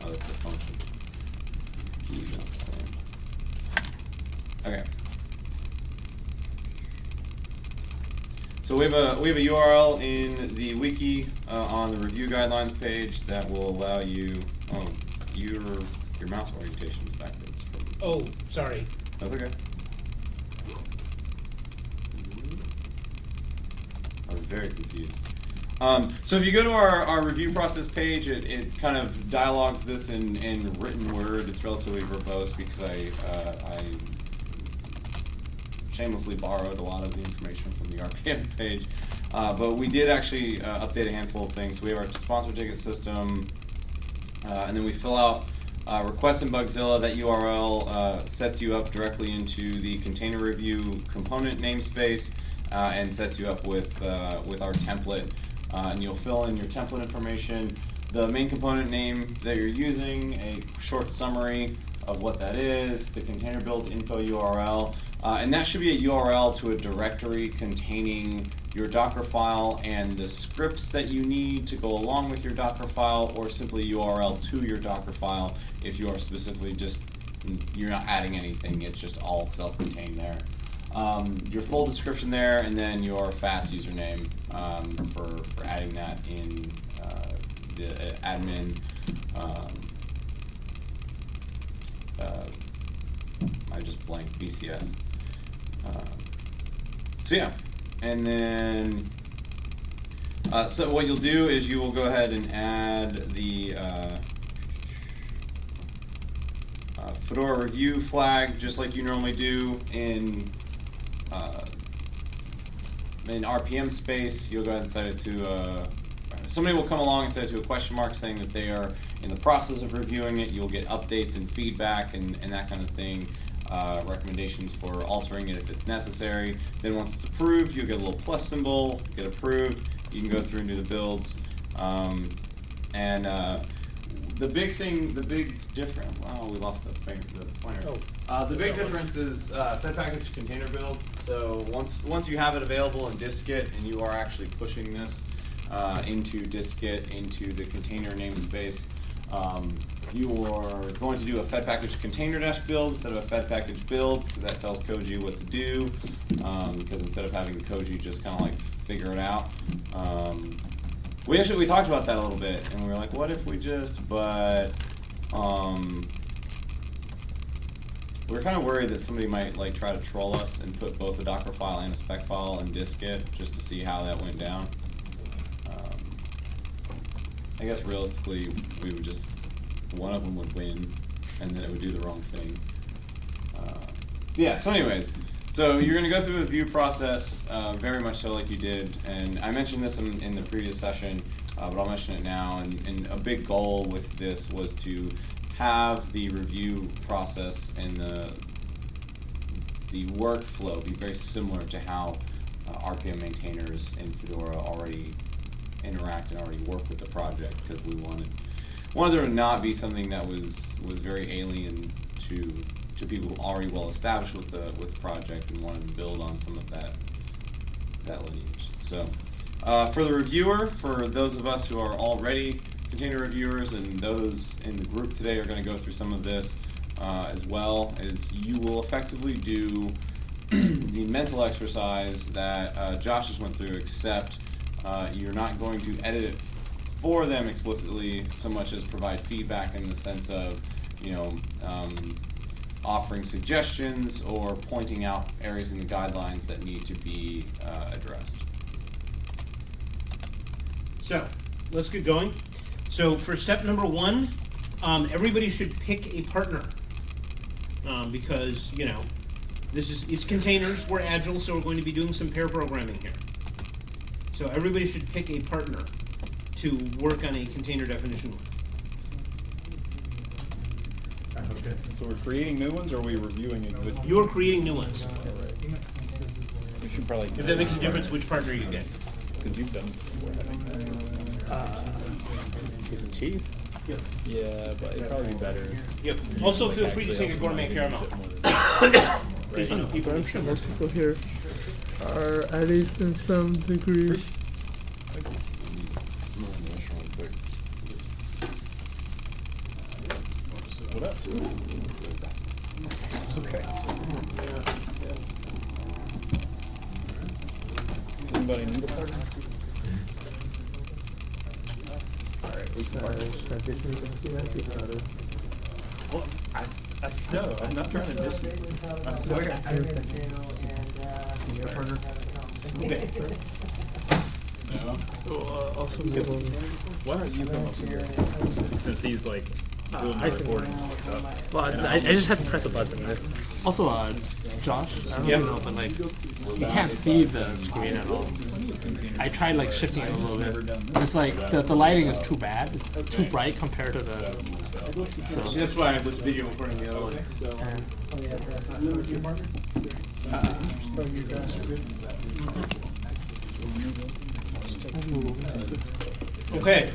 Oh, that's the function. Okay. So we have a we have a URL in the wiki uh, on the review guidelines page that will allow you. Oh, your your mouse orientation is backwards. From, Oh, sorry. that's okay. I was very confused. Um, so if you go to our, our review process page, it, it kind of dialogues this in, in written word. It's relatively verbose because I, uh, I shamelessly borrowed a lot of the information from the RPM page. Uh, but we did actually uh, update a handful of things. We have our sponsor ticket system, uh, and then we fill out uh, request in Bugzilla. That URL uh, sets you up directly into the container review component namespace uh, and sets you up with with our template. And you'll fill in your template information, the main component name that you're using, a short summary of what that is, the container build info URL, uh, and that should be a URL to a directory containing your Docker file and the scripts that you need to go along with your Docker file, or simply URL to your Docker file if you are specifically just, you're not adding anything, it's just all self-contained there. Um, your full description there, and then your FAS username um, for, for adding that in uh, the admin. Um, uh, I just blanked BCS. Um, so yeah, and then uh, so what you'll do is you will go ahead and add the uh, uh, Fedora review flag just like you normally do in uh, in RPM space. You'll go ahead and set it to uh, somebody will come along and set it to a question mark saying that they are in the process of reviewing it. You'll get updates and feedback and, and that kind of thing. Uh, recommendations for altering it if it's necessary. Then once it's approved, you'll get a little plus symbol, get approved. You can go through and do the builds. Um, and uh, the big thing, the big difference, wow, we lost the, finger, the pointer. Oh. Uh, the big difference is uh, Fed package container build. So once once you have it available in dist-git and you are actually pushing this uh, into dist-git into the container namespace, um, you are going to do a Fed package container dash build instead of a Fed package build because that tells Koji what to do. Um, because instead of having the Koji just kind of like figure it out. Um, we actually we talked about that a little bit and we were like, what if we just but um, we are kind of worried that somebody might like try to troll us and put both a Docker file and a spec file in dist-git just to see how that went down. I guess realistically, we would just one of them would win, and then it would do the wrong thing. Uh, yeah. So, anyways, so you're going to go through the view process, uh, very much so like you did, and I mentioned this in, in the previous session, uh, but I'll mention it now. And, and a big goal with this was to have the review process and the the workflow be very similar to how uh, RPM maintainers in Fedora already interact and already work with the project because we wanted wanted there to not be something that was was very alien to to people already well established with the with the project and wanted to build on some of that that lineage. So uh, for the reviewer, for those of us who are already container reviewers and those in the group today are going to go through some of this uh, as well, as you will effectively do the mental exercise that uh, Josh just went through, except uh, you're not going to edit it for them explicitly so much as provide feedback in the sense of, you know, um, offering suggestions or pointing out areas in the guidelines that need to be uh, addressed. So, let's get going. So for step number one, um, everybody should pick a partner. Um, because, you know, this is, it's containers, we're agile, so we're going to be doing some pair programming here. So everybody should pick a partner to work on a container definition with. Okay. So we're creating new ones or are we reviewing existing? You're creating new ones. We should probably. If that makes a difference, which partner you get. Because you've done it before, haven't Uh, chief. Yep. Yeah, but it'd probably be better. Yep. Also, feel free to take a helps gourmet caramel. use it Because, you know, people I'm sure most people here are at least in some degree. What up? Okay. Anybody need a partner? Alright, we can partner. tradition, you can see that, see how it is. Well, I, I, no, I'm not trying to diss you. I swear. Your partner. Okay. No. So, uh, also move over. Why don't you come up here? Since he's like doing I the recording and stuff. Well, And I, I just had to press a button. Also, uh, Josh, I don't Yep. know, but like, you can't see the screen at all. I tried like shifting it a little bit. It's like the, the lighting is too bad. It's too bright compared to the. So. See, that's why I was video recording the other one. Okay.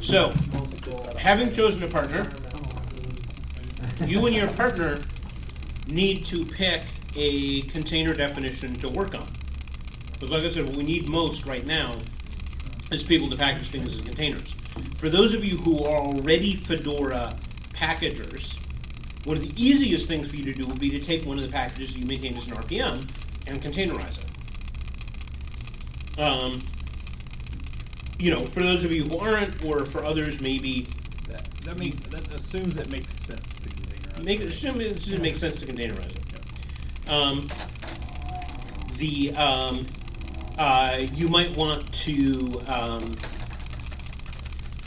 So, having chosen a partner, you and your partner need to pick a container definition to work on. Because like I said, what we need most right now is people to package things as containers. For those of you who are already Fedora packagers, one of the easiest things for you to do would be to take one of the packages that you maintain as an RPM and containerize it. Um, you know, for those of you who aren't, or for others maybe, That, that mean, that assumes it makes sense to containerize. make it, assume it doesn't make sense to containerize it. Um, the, um, uh, you might want to, um,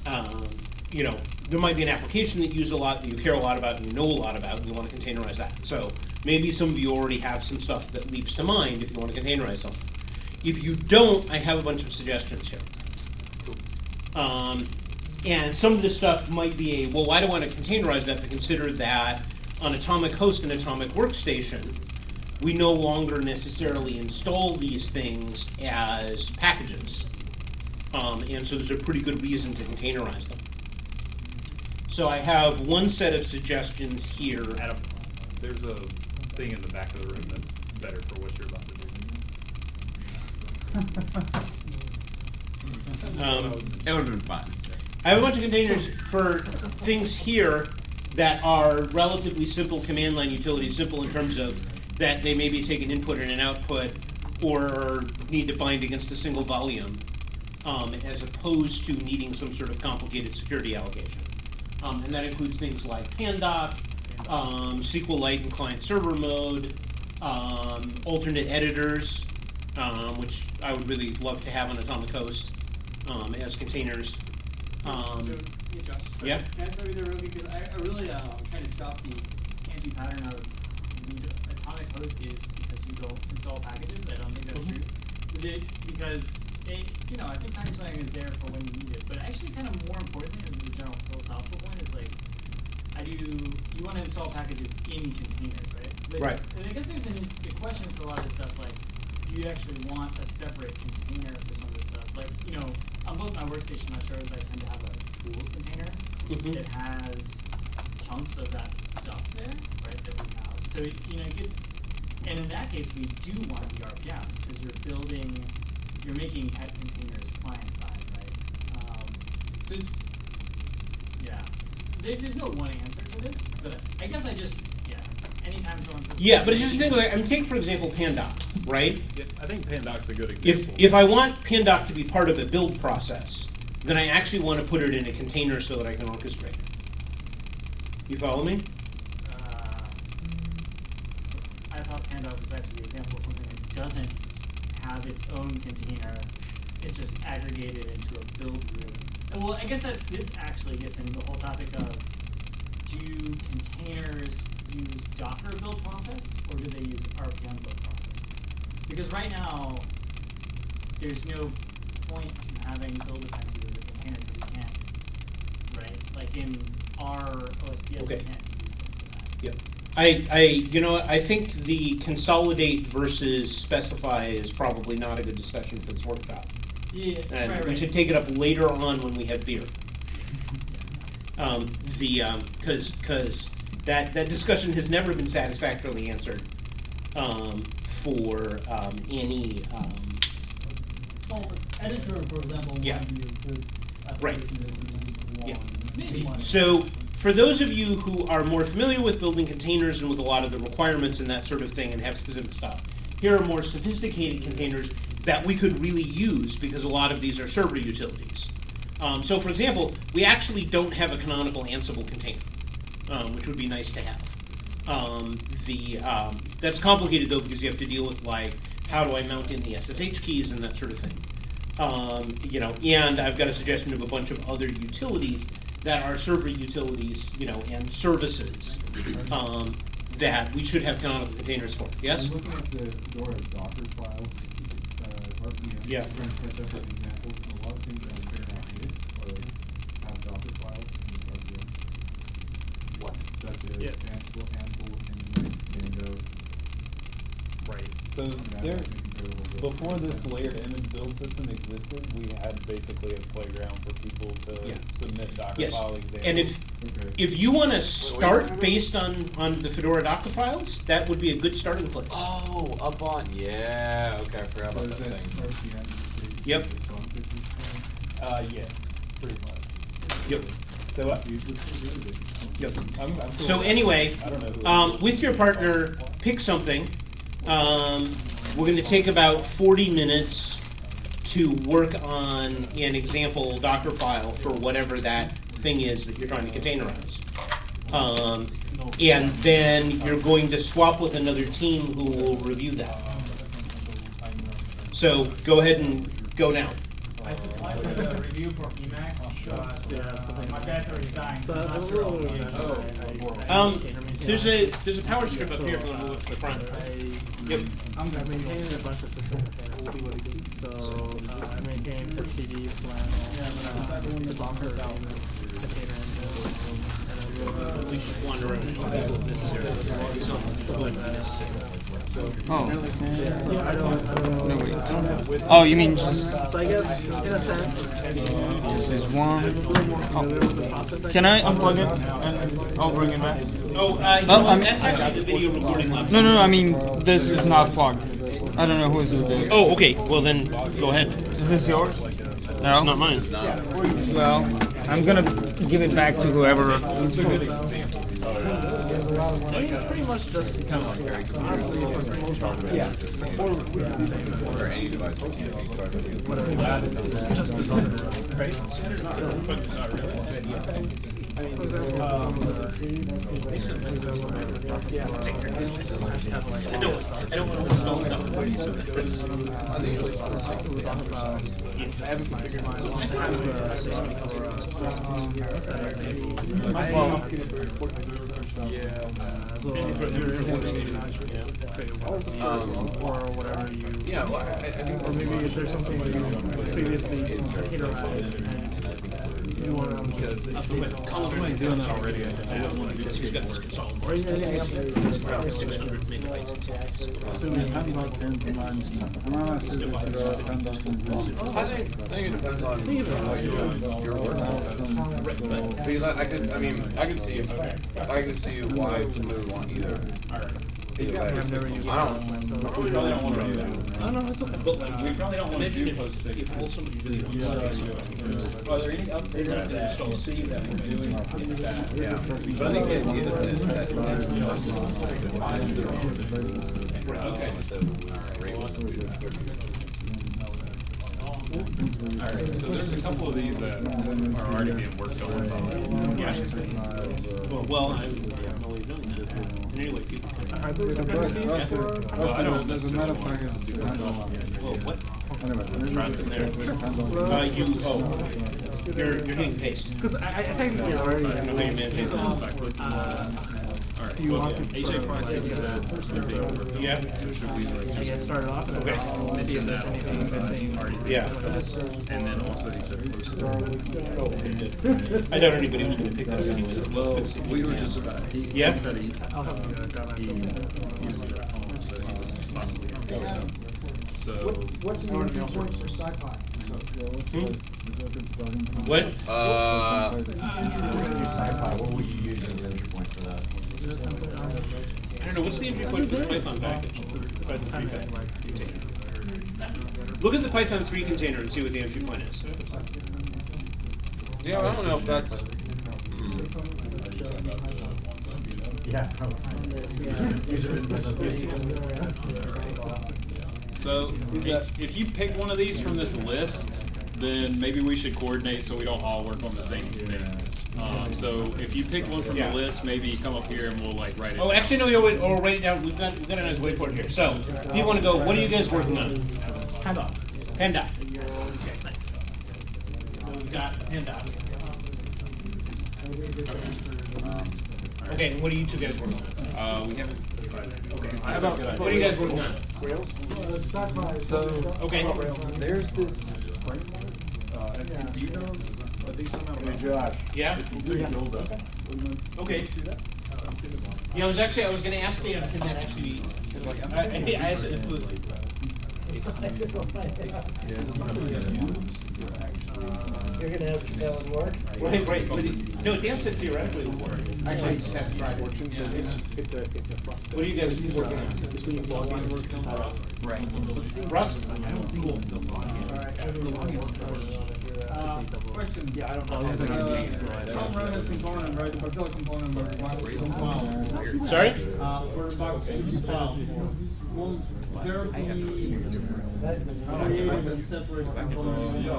um, you know, there might be an application that you use a lot, that you care a lot about, and you know a lot about, and you want to containerize that. So maybe some of you already have some stuff that leaps to mind if you want to containerize something. If you don't, I have a bunch of suggestions here. Um, and some of this stuff might be a, well, why do I want to containerize that? But consider that on Atomic Host and Atomic Workstation, we no longer necessarily install these things as packages. Um, and so there's a pretty good reason to containerize them. So I have one set of suggestions here. Adam, there's a thing in the back of the room that's better for what you're about to do. Um, It would have been fine. I have a bunch of containers for things here that are relatively simple command line utilities, simple in terms of that they maybe take an input and an output or need to bind against a single volume, um, as opposed to needing some sort of complicated security allocation. Um, and that includes things like Pandoc, um, SQLite in client server mode, um, alternate editors, um, which I would really love to have on Atomic Host um, as containers. Um, So, yeah, Josh, so yeah. can I start with there real quick? Because I, I really, uh, I'm trying to stop the anti-pattern of you need atomic host is because you don't install packages. I don't think that's Mhm. true. The- because, it, you know, I think package planning is there for when you need it. But actually, kind of more importantly, this is a general philosophical point, is like, I do, you want to install packages in containers, right? But- Right. And I guess there's an, a question for a lot of this stuff, like, do you actually want a separate container for some of this stuff? Like, you know, on both my workstation, and my shows, I tend to have a tools container Mhm. that has chunks of that stuff there, right, that we have. So, it- you know, it gets, and in that case, we do want the RPMs, because you're building, you're making pet containers client side, right? Um, so, yeah, there, there's no one answer to this, but I guess I just, yeah, anytime someone says. Yeah, but it's just a thing like, I mean, take for example Pandoc, right? Yeah, I think Pandoc's a good If, example. if I want Pandoc to be part of a build process, then I actually want to put it in a container so that I can orchestrate it. You follow me? Uh, Thought was actually the example of something that doesn't have its own container. It's just aggregated into a build room. And Well, I guess that's, this actually gets into the whole topic of, do containers use Docker build process, or do they use RPM build process? Because right now, there's no point in having build dependencies as a container, because you can't, right? Like in our OSBS, you can't use them for that. Yep. I, I, you know, I think the consolidate versus specify is probably not a good discussion for this workshop. Yeah, And right, we right. should take it up later on when we have beer. Um, the, um, cause, cause that, that discussion has never been satisfactorily answered, um, for, um, any, um, Well, editor, for example, Yeah. might be a good Right. application that we Yeah. want. Maybe. want. So, for those of you who are more familiar with building containers and with a lot of the requirements and that sort of thing and have specific stuff, here are more sophisticated containers that we could really use because a lot of these are server utilities. Um, so, for example, we actually don't have a canonical Ansible container, um, which would be nice to have. Um, the um, that's complicated though because you have to deal with like how do I mount in the SSH keys and that sort of thing. Um, you know, and I've got a suggestion of a bunch of other utilities that are server utilities, you know, and services um, that we should have canonical containers for. Yes. I'm looking at the Fedora Docker files, uh, RPM. Yeah. I'm trying to catch up with examples, and a lot of things that are not miss are, have Docker files in RPM. What? Such as Yeah. Ansible, Ansible, and Django. Right. So and that there, I think is available to- before this layered image build system existed, we had basically a playground for people to Yeah. submit Docker Yes. file examples. And if Okay. if you want to minute. start based on on the Fedora Docker files, that would be a good starting place. Oh, up on, yeah, okay, I forgot about is that that thing. RPM? is Yep. the phone pictures thing? Uh, yes, pretty much. Yep. So what? You just get rid of it. Yep. I'm, I'm cool So with that. anyway, I don't know who um, it is. with your partner, pick something. Um, we're going to take about 40 minutes to work on an example Docker file for whatever that thing is that you're trying to containerize. Um, and then you're going to swap with another team who will review that. So go ahead and go now. I supplied the review for Emacs, but my battery is dying, so I'm I'm not sure. I'll be able to- I- Um, there's a there's a power strip up here if you want to move it to the front. Yep. I'm gonna maintain a bunch of systems. So uh, I maintain etcd, plan, the engine, and then we'll, uh, We should wander around if necessary. Some would be necessary. Oh. So I don't, I don't know. I don't. Oh, you mean just So I guess, in a sense. this is one? I'm a little more familiar with the process. Can I unplug it and I'll bring it back? Oh, uh, Oh, know, I'm- that's actually the video recording laptop. No, no, no, I mean this is not plugged. I don't know whose this is. Oh, okay. Well then, go ahead. Is this yours? No. It's No. not mine. Well, I'm gonna give it back to whoever. I mean, it's pretty much just kind of like, honestly, for the most part, yeah. Or any device that can't be started. It's just the Docker, right? For example, um, yeah. I don't. I don't want to install stuff in Wii, so that's. I think it's I haven't configured mine. I have the system for, uh, I, yeah, so for- if you're for in yeah. create a website Um, or whatever you. Yeah, well, I, I think. Or maybe if there's something that you previously containerized and you want to update. Colin doing that already. I don't want to because he's got this console. Or oh, even anything up there. It's about 600 megabytes inside. Assuming- I think, I think, I think it depends on what your, your work. Because I, I could, I mean, I could see, I could see why somebody would want either. Either way. I've never used I don't. So- We probably don't wanna do that. No, no, it's okay. But like, We probably don't wanna do if, post-fix. if all somebody really wants to do something. Are there any updates that you see that we're doing that? Yeah, but I think the idea is that, that, you know, defines their own. Right, also with the rate was- Alright, so there's a couple of these that are already being worked on. Yeah. Well, well, I'm I'm only doing that. And anyway, people. Are those Yeah, but dependencies? a- Well, I don't there's a necessarily meta want package to do depending that. on- Whoa, what? Anyway, and Trying then to there's there. a Uh, you, oh, you're, you're hitting paste. Because I, I technically already. I know how you manage it. Uh, Alright, Do you well, want to- AJ Fox said he said they're being worked on. Yeah. So should we like just get started off Okay. then I'll see if there's anything missing. Already. Yeah. And then also he said post I doubt anybody was gonna pick that up anyway. Well, we were just about, he, he Yeah? said he, I'll help you uh, grab he that. used it at home, so he was possibly gonna go. So. What's the entry point for SciPy? What? Uh, SciPy, what would you use as an entry point for that? I don't know, what's the entry point for the Python package? Python 3. Look at the Python three container and see what the entry point is. yeah, I don't know if that's. Yeah. So, if, if you pick one of these from this list, then maybe we should coordinate so we don't all work on the same things. Um, so if you pick one from the Yeah. list, maybe come up here and we'll like write it. Oh, down. actually, no, you wait, or write it down, we've got, we've got a nice whiteboard here. So, you wanna go, what are you guys working on? Handoff. Pandoc. So we've got Pandoc. Okay, and what are you two guys working on? Uh, we haven't decided. Okay. How about, what are you guys working on? Rails? SciPy. So, Okay. There's this framework, uh, do you know, are these somehow? Josh. Yeah? You took Buildah. Okay. Yeah, I was actually, I was gonna ask Dan, can that actually be, like, I, I, I asked it was like. You're gonna ask if that would work? Right, right, but it- no, Dan said theoretically it would work. Actually, you just have to try it. It's, it's a, it's a. What are you guys working on? Right. Russ? Uh, question. Yeah, I don't know. Uh, Tom Renner's component, right, the Mozilla component, where box file. Sorry? Uh, where box file. Will there be creating a separate component?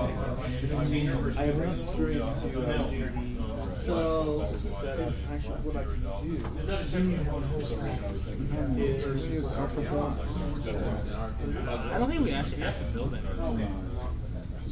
I have enough experience to, uh, so, actually, what I can do. Is that a separate component? Is. I don't think we actually have to build it.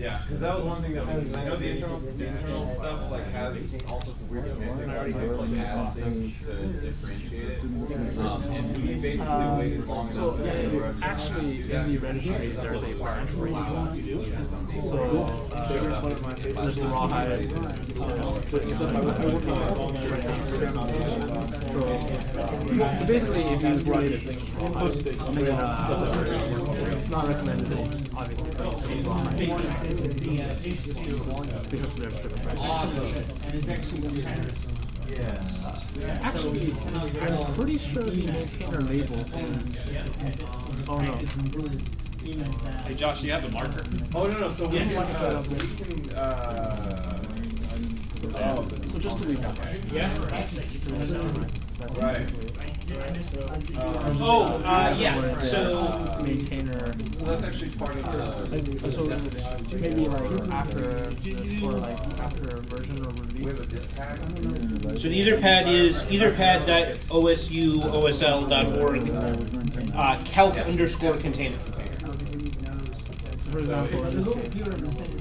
Yeah, because that was one thing that we, I know the internal, the internal stuff like has all sorts of weird semantics, like add things to differentiate it. Um, and we basically waited long enough. So, to- yeah, actually, in the registry, there's a branch for each one to do. So, uh, there's the rawhide. So, basically, if you write input, then, uh, it's not recommended, obviously, for the rawhide. It's because there's different branches. Awesome. And it's actually compares. Yes. Actually, I'm pretty sure the maintainer label is, oh no. Hey Josh, do you have the marker? Oh, no, no, so we Yes. can, uh, so we can, uh, So, so just delete that one. Yeah? Just delete that right? Oh, uh, yeah, so, Maintainer. So that's actually part of the. Uh, So definition. maybe like after, or like after a version or release. so the etherpad is etherpad.osu.osl.org, uh, calc underscore container. For example, in this case,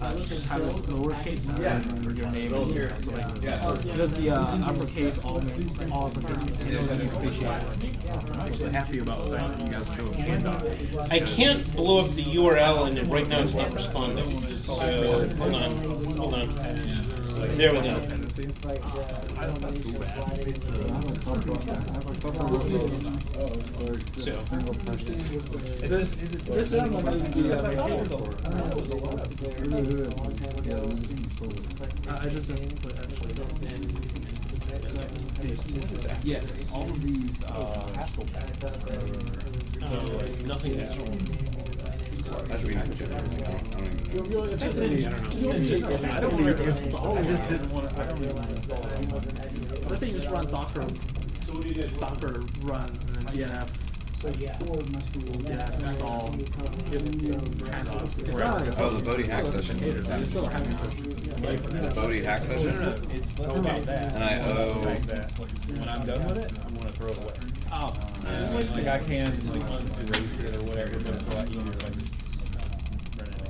uh, just have it lowercase Yeah. for your name. Well, here. So like, Yeah, so- because the uh, uppercase, all, all uppercase containers, I appreciate I'm actually happy about the fact that you guys do a handoff. I can't blow up the URL and it- right now it's not responding. So, hold on, hold on. There we go. I don't know too So, This is, this one is the uh, maintainer. I I just missed it actually. Yes, all of these, uh, Haskell patterns are, so like, Nothing that's wrong. That should be in I don't, even know. I don't know. I don't to install I just didn't wanna, I don't even wanna install. Let's say you just run Docker, Docker run and then DNF. So yeah. Install. Oh, the Bodhi hack session. The Bodhi hack session? it's, about that. And I owe- When I'm done with it, I'm gonna throw it away. Oh. Like I can erase it or whatever, but it's a lot easier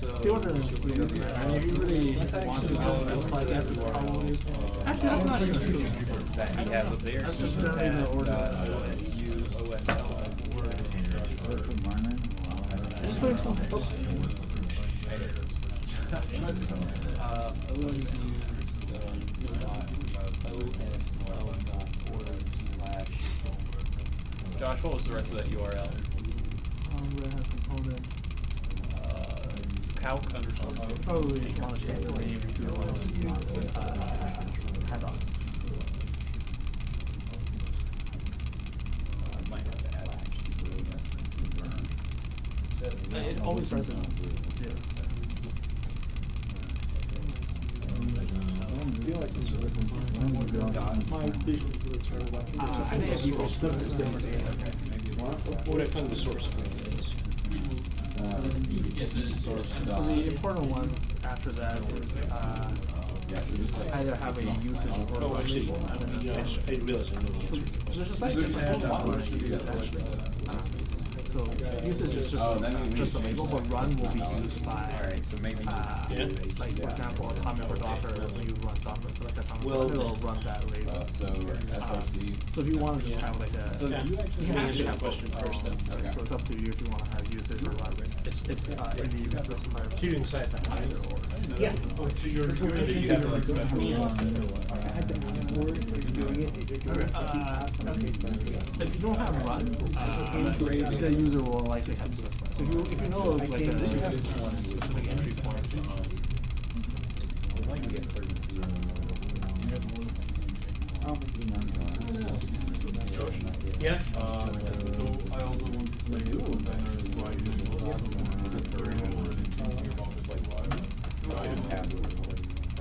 The order is pretty good, and if you really want to go, that's like, that's probably, actually, that's not even true. That he has up there. That's just he generally the has, order. uh, OSU, OSL, Put mine in. Just put it close. Uh, OSU, dot, OSL dot org slash. Josh, what was the rest of that URL? Um, Red Hat component, Uh, calc underscore. probably, honestly, the way you do it was, uh, handoff. I might have to add Uh, It always starts at zero. I feel like this is a. My vision for the term. Uh, I think if you go flip it, it's What I find the source for this? So the important ones after that is, uh, either have a usage or Oh, a actually, label. and then yeah, I it's- just- realize I know the answer. So there's just like different models you use it actually. So usage is just, Oh, that means we just a label, but run will be used by, Alright, so maybe just- uh, Yeah. like, for example, a comment for Docker, when you run Docker, for like a comment, Well, it'll run that label. Uh, so SRC. So if you want to just have like a. So you you can actually- actually Answer the have question first then. Okay. So it's up to you if you want to have usage or run. It's, it's, uh, in the event of fire. So you can decide that. Either or. Yeah. Oh, so you're, you're either you have like special. I had to ask for it, if you're doing it, if you're doing it, Uh, ask on case by case. If you don't have run, uh, the user will likely have to. So if you, if you know like a specific entry point, Yeah? Uh, so I also want to play with containers by using a lot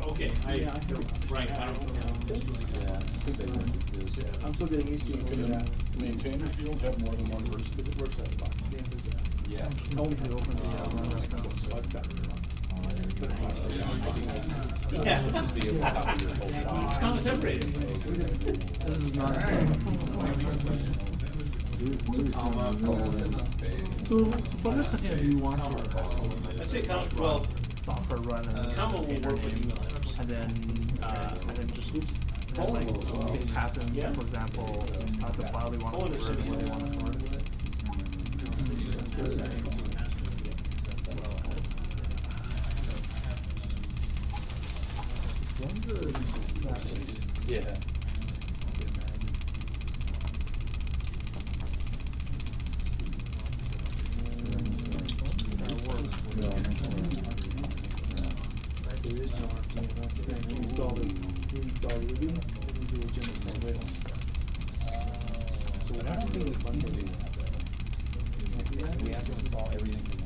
Okay, I, right, I don't. I'm still getting used to it. You can maintain if you don't have more than one person. Because it works out of the box. Yes. only if you open the uh, run reference. Yeah. It's kind of separated. This is not. Comma, colon, space. So for this container, do you want to? I'd say comma, well, Docker run and. comma will work with email. And then, uh, and then just oops. And then like, you can pass in, Yeah. for example, uh, the file they want Colon to is store, sitting where they in want to store it. Yeah. Right, there is no RPM, that's the thing, you install it, you install Ruby, and you do a general translation. So I don't think is one thing. We have to install everything from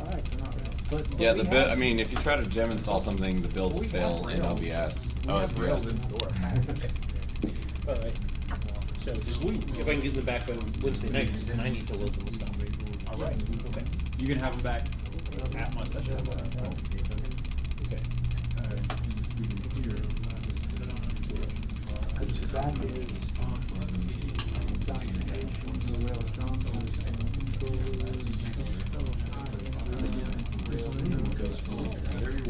Alright, so not really. But- Yeah, the we build, have- I mean, if you try to gem install something, the build will fail have in Rails. OBS. We Oh, have it's Rails Rails. in Door. Alright. So this if I can get them back on Wednesday night, then I need to load them and stuff. All right, okay. You can have them back at my session. That is documentation, the Rails Johnson, controllers.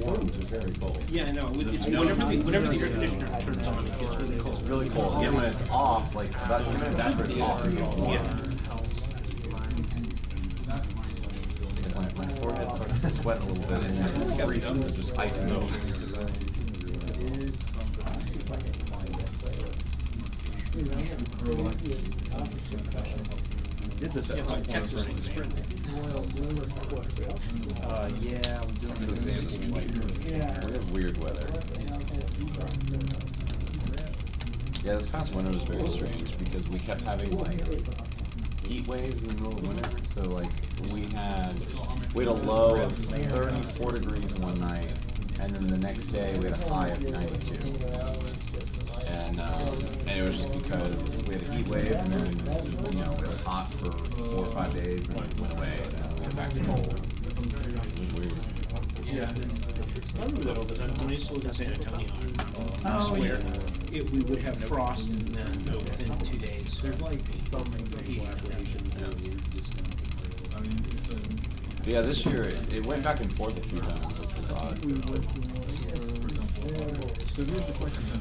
rooms are very cold. Yeah, I know, it's, whenever the, whenever the air conditioner turns on, it gets really cold. It's really cold, Yeah, when it's off, like about ten minutes after it's off, it's all warm. Yeah. Like, My, my forehead starts to sweat a little bit, and then it freezes, it just ices over. Did this at some Texas in the spring. Uh, yeah, I'm doing This is some- like, we have weird weather. Yeah, this past winter was very strange because we kept having like heat waves in the middle of winter. So like we had we had a low of 34 degrees one night, and then the next day we had a high of 92. And um, and it was just because we had a heat wave, and then you know it was hot for four or five days, and then it went away, and then we went back to cold. It was weird. Yeah. I remember that all the time, when I used to live in San Antonio, I Oh, swear, yeah. it, we would have frost and then within two days. There's like some Yeah, this year it, it went back and forth a few times, which was odd. So here's the question,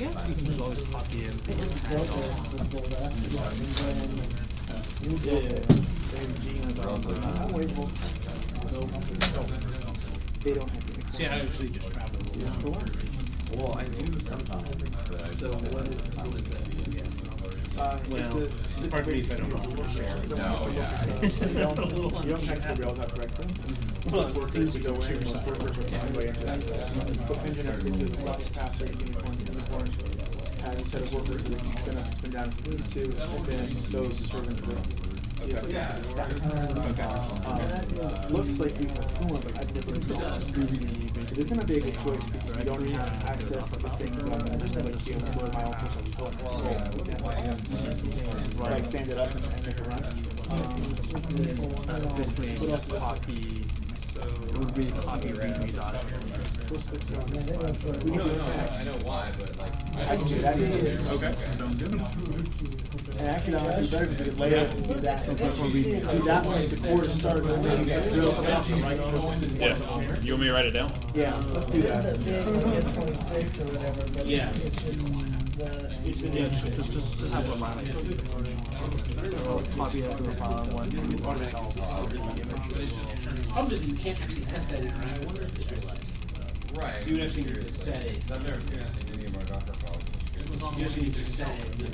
Rails. So we also need to get help. So I Look. We're gonna have rails. Yeah. I guess you can just always copy and paste uh, They don't have. See, I usually just travel. Well, I do sometimes, but I So what is, uh, it's Well, a- uh, it's pardon me if I don't basically- offer to share. it's a- No, it's a yeah. so You don't, you don't hack the rails out correctly. Mm-hmm. Well, Workers things would you go can in, share most side. workers would find way into that. So Nginx is a lot faster, Unicorn, Unicorn, has a set of workers that can spin up, and spin down if it needs to, and then those servant groups. So you have like a stack. Um, Looks like we have Cooler, but I've never installed it. So there's gonna be a good choice, because you don't have access to the thing, but I just have like, you know, where my office is. Like stand it up and and make a run. Um, Uh, basically, What else is it? copy, so it would be copy readme dot We can. I know why, but like. I can do that. Okay, sounds good. And actually, that might be better because later, do that, do that once the quarter started. then you get real production, right? Yeah, you want me to write it down? Yeah, let's do It ends up that. being like F twenty-six or whatever, but Yeah. it's just the. It's the name. Just, just, just have one line. Like, Copy that to the file and one. I'm just, you can't actually test that in, right? I wonder if it's realized. Right. So you would actually need to set it. I've never seen that in any of our Docker files. You actually need to set it in the,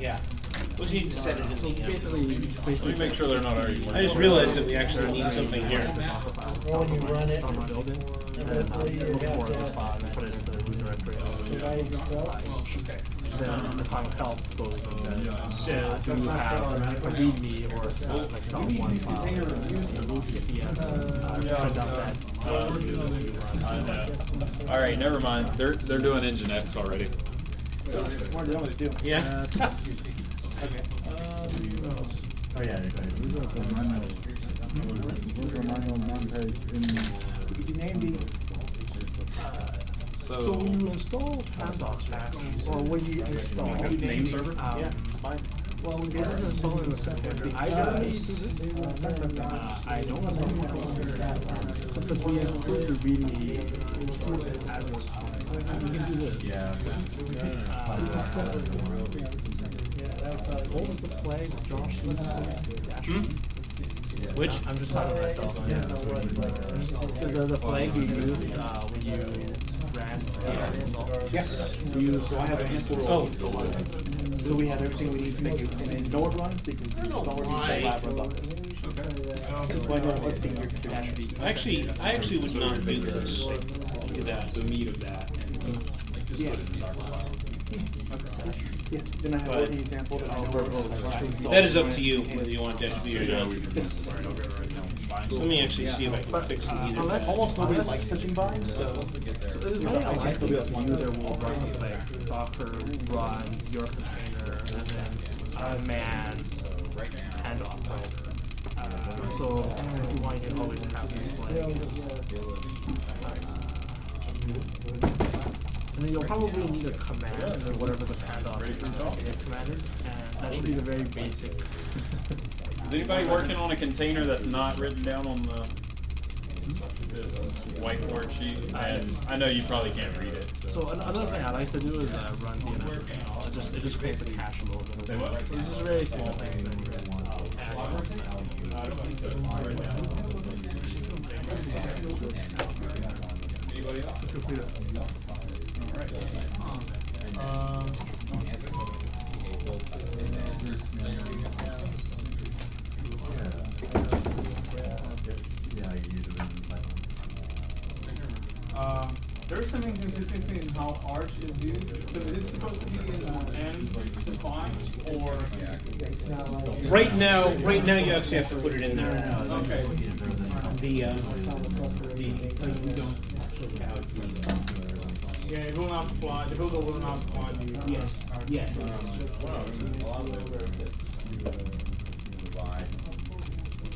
yeah. What do you need to set it in So basically, it's basically. Let me make sure they're not already. I just realized that we actually need something here. Or when you run it, From a building, and then hopefully you look for this file and put it into the root directory of the divided yourself. Then the time of help goes and says, So- uh, do you have a readme or uh, like dot one file? If yes, uh, print out that. uh, I know. All right, never mind. They're they're doing Nginx already. More than what to. Yeah. Okay. Oh, yeah. Those are manual, those are manual non-page in. You can name the, So So. when you install Pandos patch, or when you install name server? um, Yeah, fine. Well, when this is installed in the second, I don't need to do this. Uh, I don't know. Because we include the readme as a, we can do this. Yeah. Uh, we can set What was the flag Josh used? Dash? Which? I'm just talking to myself. The, the, the flag you used, uh, when you ran the install? Yes. So you. So I have a handful of. Oh. So we have everything we need to make it, and then know it runs because the installer needs to lab runs on this. So I know everything you're configuring. Actually, I actually would not do this. Do that. The meat of that. Yeah. Yeah, then I have But- working example that I know where it is. That is up to you, whether you want that to be or not. Yes. So let me actually see if I can But, fix uh, either. unless- Almost nobody unless- likes touching bind, so. So this is really unlikely the user will run something like Docker run your container and then a man handoff, right? Uh, so if you want, you can always have this like. uh, And then you'll probably need a command or whatever the handoff uh, command is, and that should be the very basic. Is anybody working on a container that's not written down on the this whiteboard sheet? And I know you probably can't read it. So an- another thing I like to do is uh, run DNS. It just it just creates the cache a little bit. What? So this is a very small thing. Anybody else? So feel free to. Um, Yeah, you use it in Python. um, there's some inconsistency in how Arch is used. So is it supposed to be in uh, end defined or? It's not like. Right now, right now you actually have to put it in there. Okay. The, uh, the, like, we don't. Yeah, it will not spawn, the builder will not spawn you. Yes, yeah.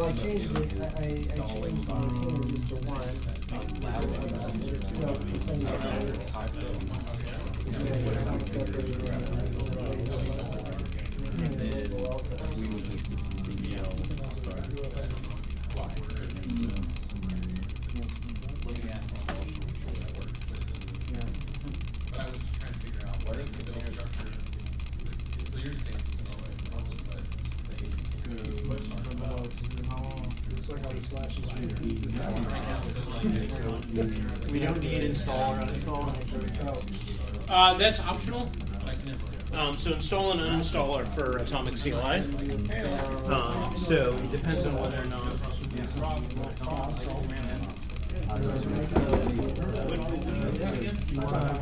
Well, I changed it, I, I I changed the just to one. Uh, that's optional. Um, so install and uninstall are for Atomic CLI. Um, so it depends on whether or not. Uh,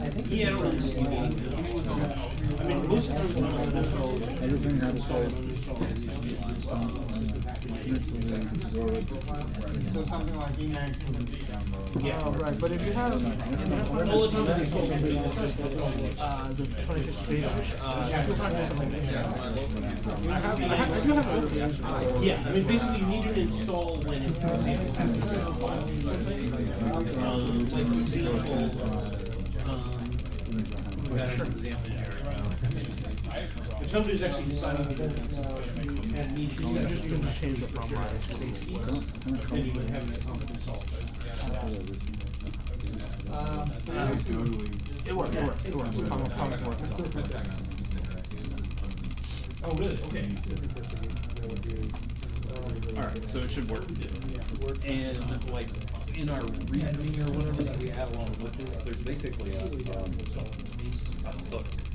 I think. Yeah, I don't really see the need. I mean, most of them are uninstall. Everything had to say. So something like Emacs Yeah. Oh, right, but if you have, uh, the twenty-six page, uh. I have, I have, I do have a Yeah, I mean, basically you need to install when it. Um, like, for example, um, we got an example here. If somebody's actually deciding to do something and needs to set just, you can just change the from line. then you would have an atomic install. Um, It works, it works, it works. Common, common works. Oh, really? Okay. Alright, so it should work. And like, in our readme or whatever that we add along with this, there's basically a, um, a hook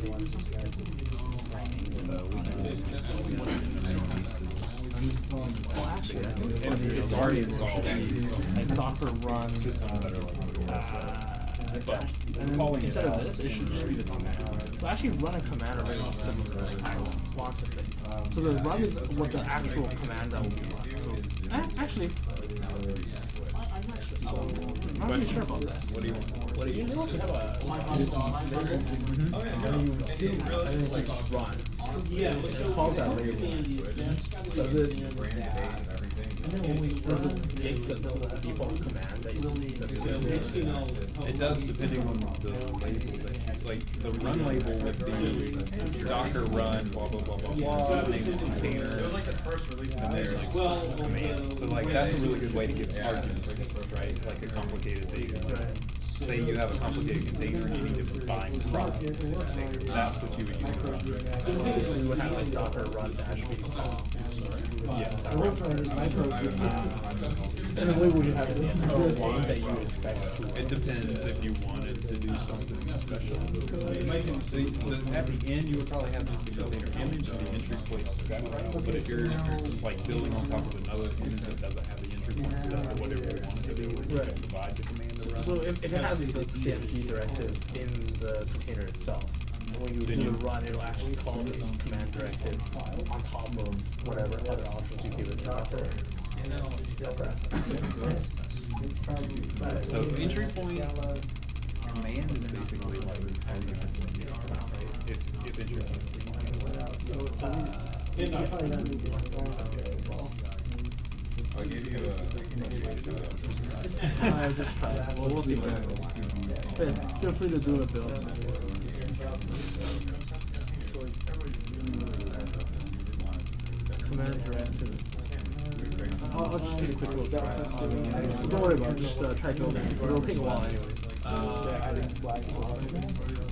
Well, actually, for It's already installed. Like Docker run, uh, and then instead of this, it should just be the command. So actually run a command are very similar to Splunk things. So the run is what the actual command that will be run. So A- Actually, I, I'm not sure, so, I'm not really sure about that. What do you want? What do you, know if you have a, my label, Mhm. and you still, and then like run. Yeah, It calls that label. Does it, does it get the, the default command that you, It does depending on the label that you, like, the run label would be Docker run, blah, blah, blah, blah, blah, name the container. It was like the first release of And the Well, command, so like, that's a really good way to give arguments, right? It's like a complicated thing. Say you have a complicated container and you need to define the run, that's what you would use to run. So you would have like Docker run dash b. Yeah. And then what would you have in the internal that you would expect? It depends if you wanted to do something special. The- the- At the end, you would probably have this container image and the entry point set, but if you're like building on top of another image that doesn't have the entry point set or whatever you want it to do, you can divide the command to run. So if, if it has the CMD directive in the container itself, when you, when you run, it'll actually call this command directive on top of whatever other options you give it Docker. So entry point command is basically like arguments, right? If, if entry point is I'll give you I just tried, well, we'll see what happens. Yeah, feel free to do it, Bill. I'll, I'll just take a quick look. Don't worry about it, just uh, try building, it. it'll take a while anyways.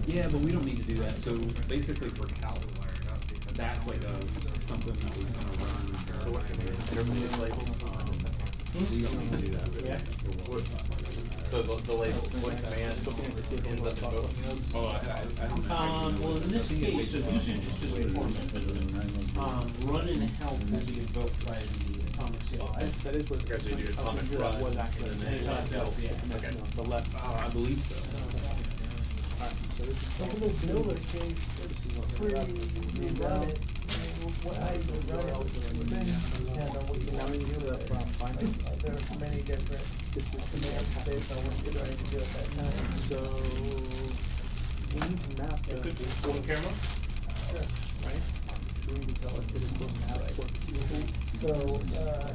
Yeah, but we don't need to do that, so basically for calc, that's like a, something that was gonna run. Intermediate labels. We don't need to do that. So the, the label, what command ends up in both? Oh, I, I, Um, well, in this case, so usage is just performance. Um, run and help will be invoked by the atomic sale. That is what. Okay, so you do atomic run, Was actually. and then atomic help, yeah. Okay. The less. Uh, I believe so. So this is. Well, this builder case, it's pretty easy to run it. What I would run it, yeah, no, you Now we to use do from. Uh, There's many different is based on what you're trying to do at that time. So we need to map the. On camera? Sure. Right? We need to tell it it's supposed to map what. So, uh,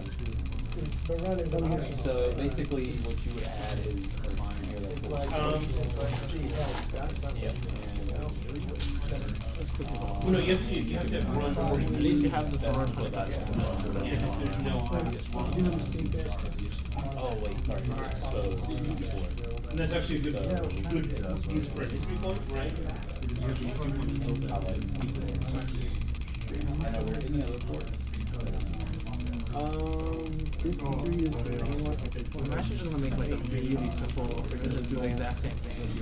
the run is an option. So basically, what you would add is a line here that's. It's like, Um, it's like that's. Yep. Well, no, you have, to- you have to have run or At least you have the front for that. Yeah, if there's no obvious You run. know, mistake there. Oh, wait, sorry, it's exposed. And that's actually a good, good use for an entry point, right? Um, fifty-three is the main one. I'm actually just gonna make like a really simple, just do the exact same thing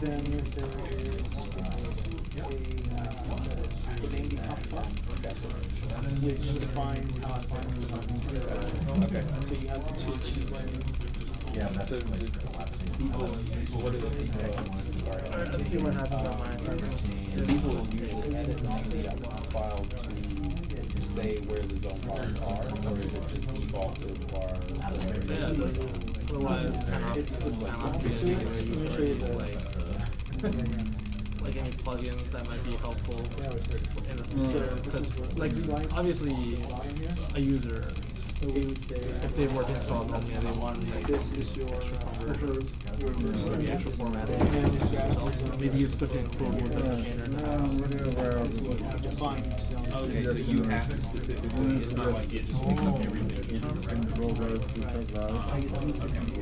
then there is, uh, a, uh, the name become which defines how it finally. Okay. So you have to choose. Yeah, that's So, like do collapsing. people, what do the people, Alright, let's see what happens on mine. do people usually edit the name file to say where the zone files are, or is it just default to var? Yeah, it does. Otherwise, kind of, kind of be usually like, like any plugins that might be helpful. In, because, like, obviously, a user, So we would say. if they work installed on yeah, they want like some extra conversion. your. This is the actual formatting. Maybe you switch in Chrome with the container. Okay, so you have to specifically, it's not like it just picks up everything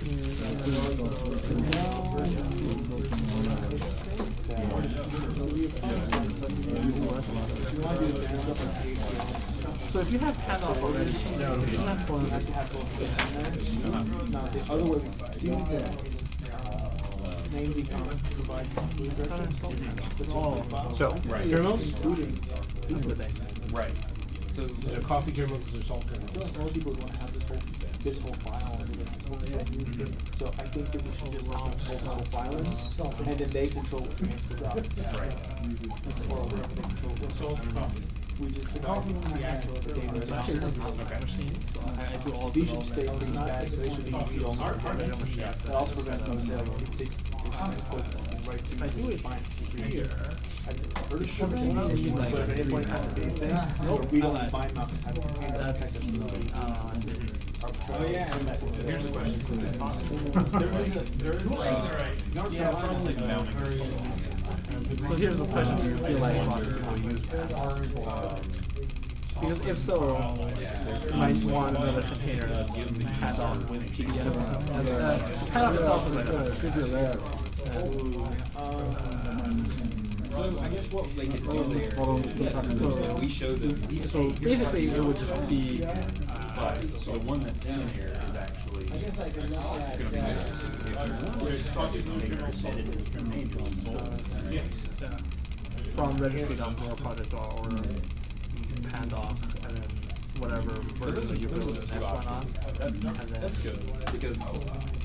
So if you have handoff already, you should have one. have to have both in there. Now, the other way, do you need to, uh, name the comment provide blue That's all. So, Right. Right. So the coffee journals are salt journals. most people wanna have this whole, this whole file and everything. So I think that we should just allow both whole files, and then they control what transfers out. Right. Or whatever they control. So, we just divide the actual, the data. So actually, this is a machine, so I, I do all of These should the stay development. pretty static, so they should be read only. That also prevents them saying, they, they should put right to. If I do it fine. here, Pretty sure Should they we need need, like, like, three endpoint kind thing, Nope. we don't I- mind to handle That's, technical. uh, Oh, yeah. Here's the question, is it possible? There is a, there is a. North Yeah, Carolina something has mounting very- So here's the question, do you feel like possible use Pandoc? Because if so, you might want another container that's Pandoc with PDF. As, uh, Pandoc itself is like a, should be rare. So I guess what they could do there Hold on, is, so so- we show them. So basically, it would just be, But, so the one that's in here is actually. I guess I could look at Gonna be that. there. If you want to start the container embedded in the container, from registry.more project or, or Pandoc, and then whatever So version are, that you those build are the next one on. and that's, then- that's good, because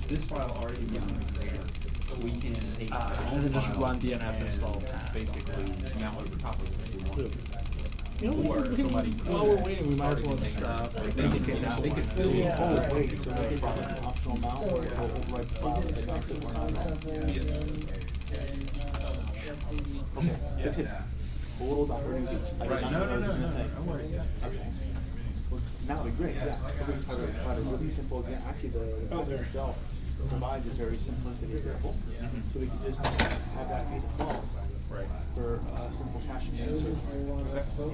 this file already exists in the container, so we can take. Uh, our and own then just file run DNF and install. Basically mount over top of it if we want. You know, Or we can- somebody. while we're waiting, we might as well just, uh, They make can it take down. that, they can fill Yeah. Oh, in. wait, so they from an optional mount, or we'll overwrite the file, and not that we're not. Okay, six it. Total dot Ruby. I Right. No, no, no, no, no, no worries. Okay. Well, That would be great, yeah. So we can provide a- a really simple example, actually, the, the itself provides a very simplistic example. So we could just have that be the default. Right. For a simple caching answer.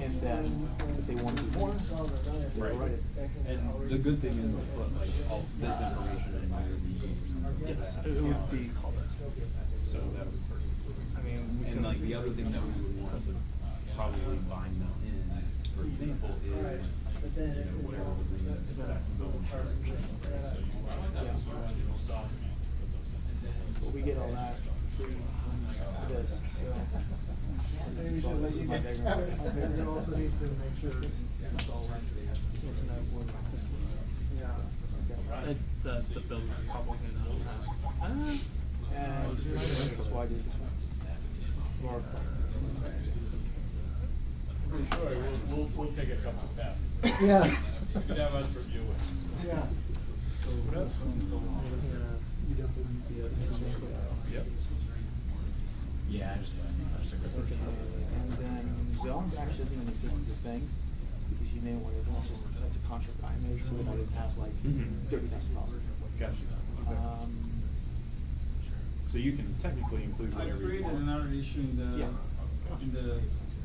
And then, if they want to do more, Right. write it. And the good thing is, put like all this information in here, these. Yes, it would be called it. So that would be perfect. I mean, And like the other thing that we would want to uh, probably bind them in, for example, is, you know, whatever was in the, that zone charge. But we get all that free from this, so. Maybe we should let you guys have it. And you also need to make sure it's all right. Yeah. It, the, the build is probably not, uh, And, I did more. Pretty sure, we'll, we'll, we'll take a couple of passes. Yeah. You can have us review it. Yeah. Yep. Yeah, I just. And then zones actually doesn't even exist as a thing, because you may want to, that's just, that's a contract I made, so that I didn't have like Mhm. thirty thousand dollars. Gotcha. Okay. Um, So you can technically include I whatever you created want. another issue in the, Yeah. in the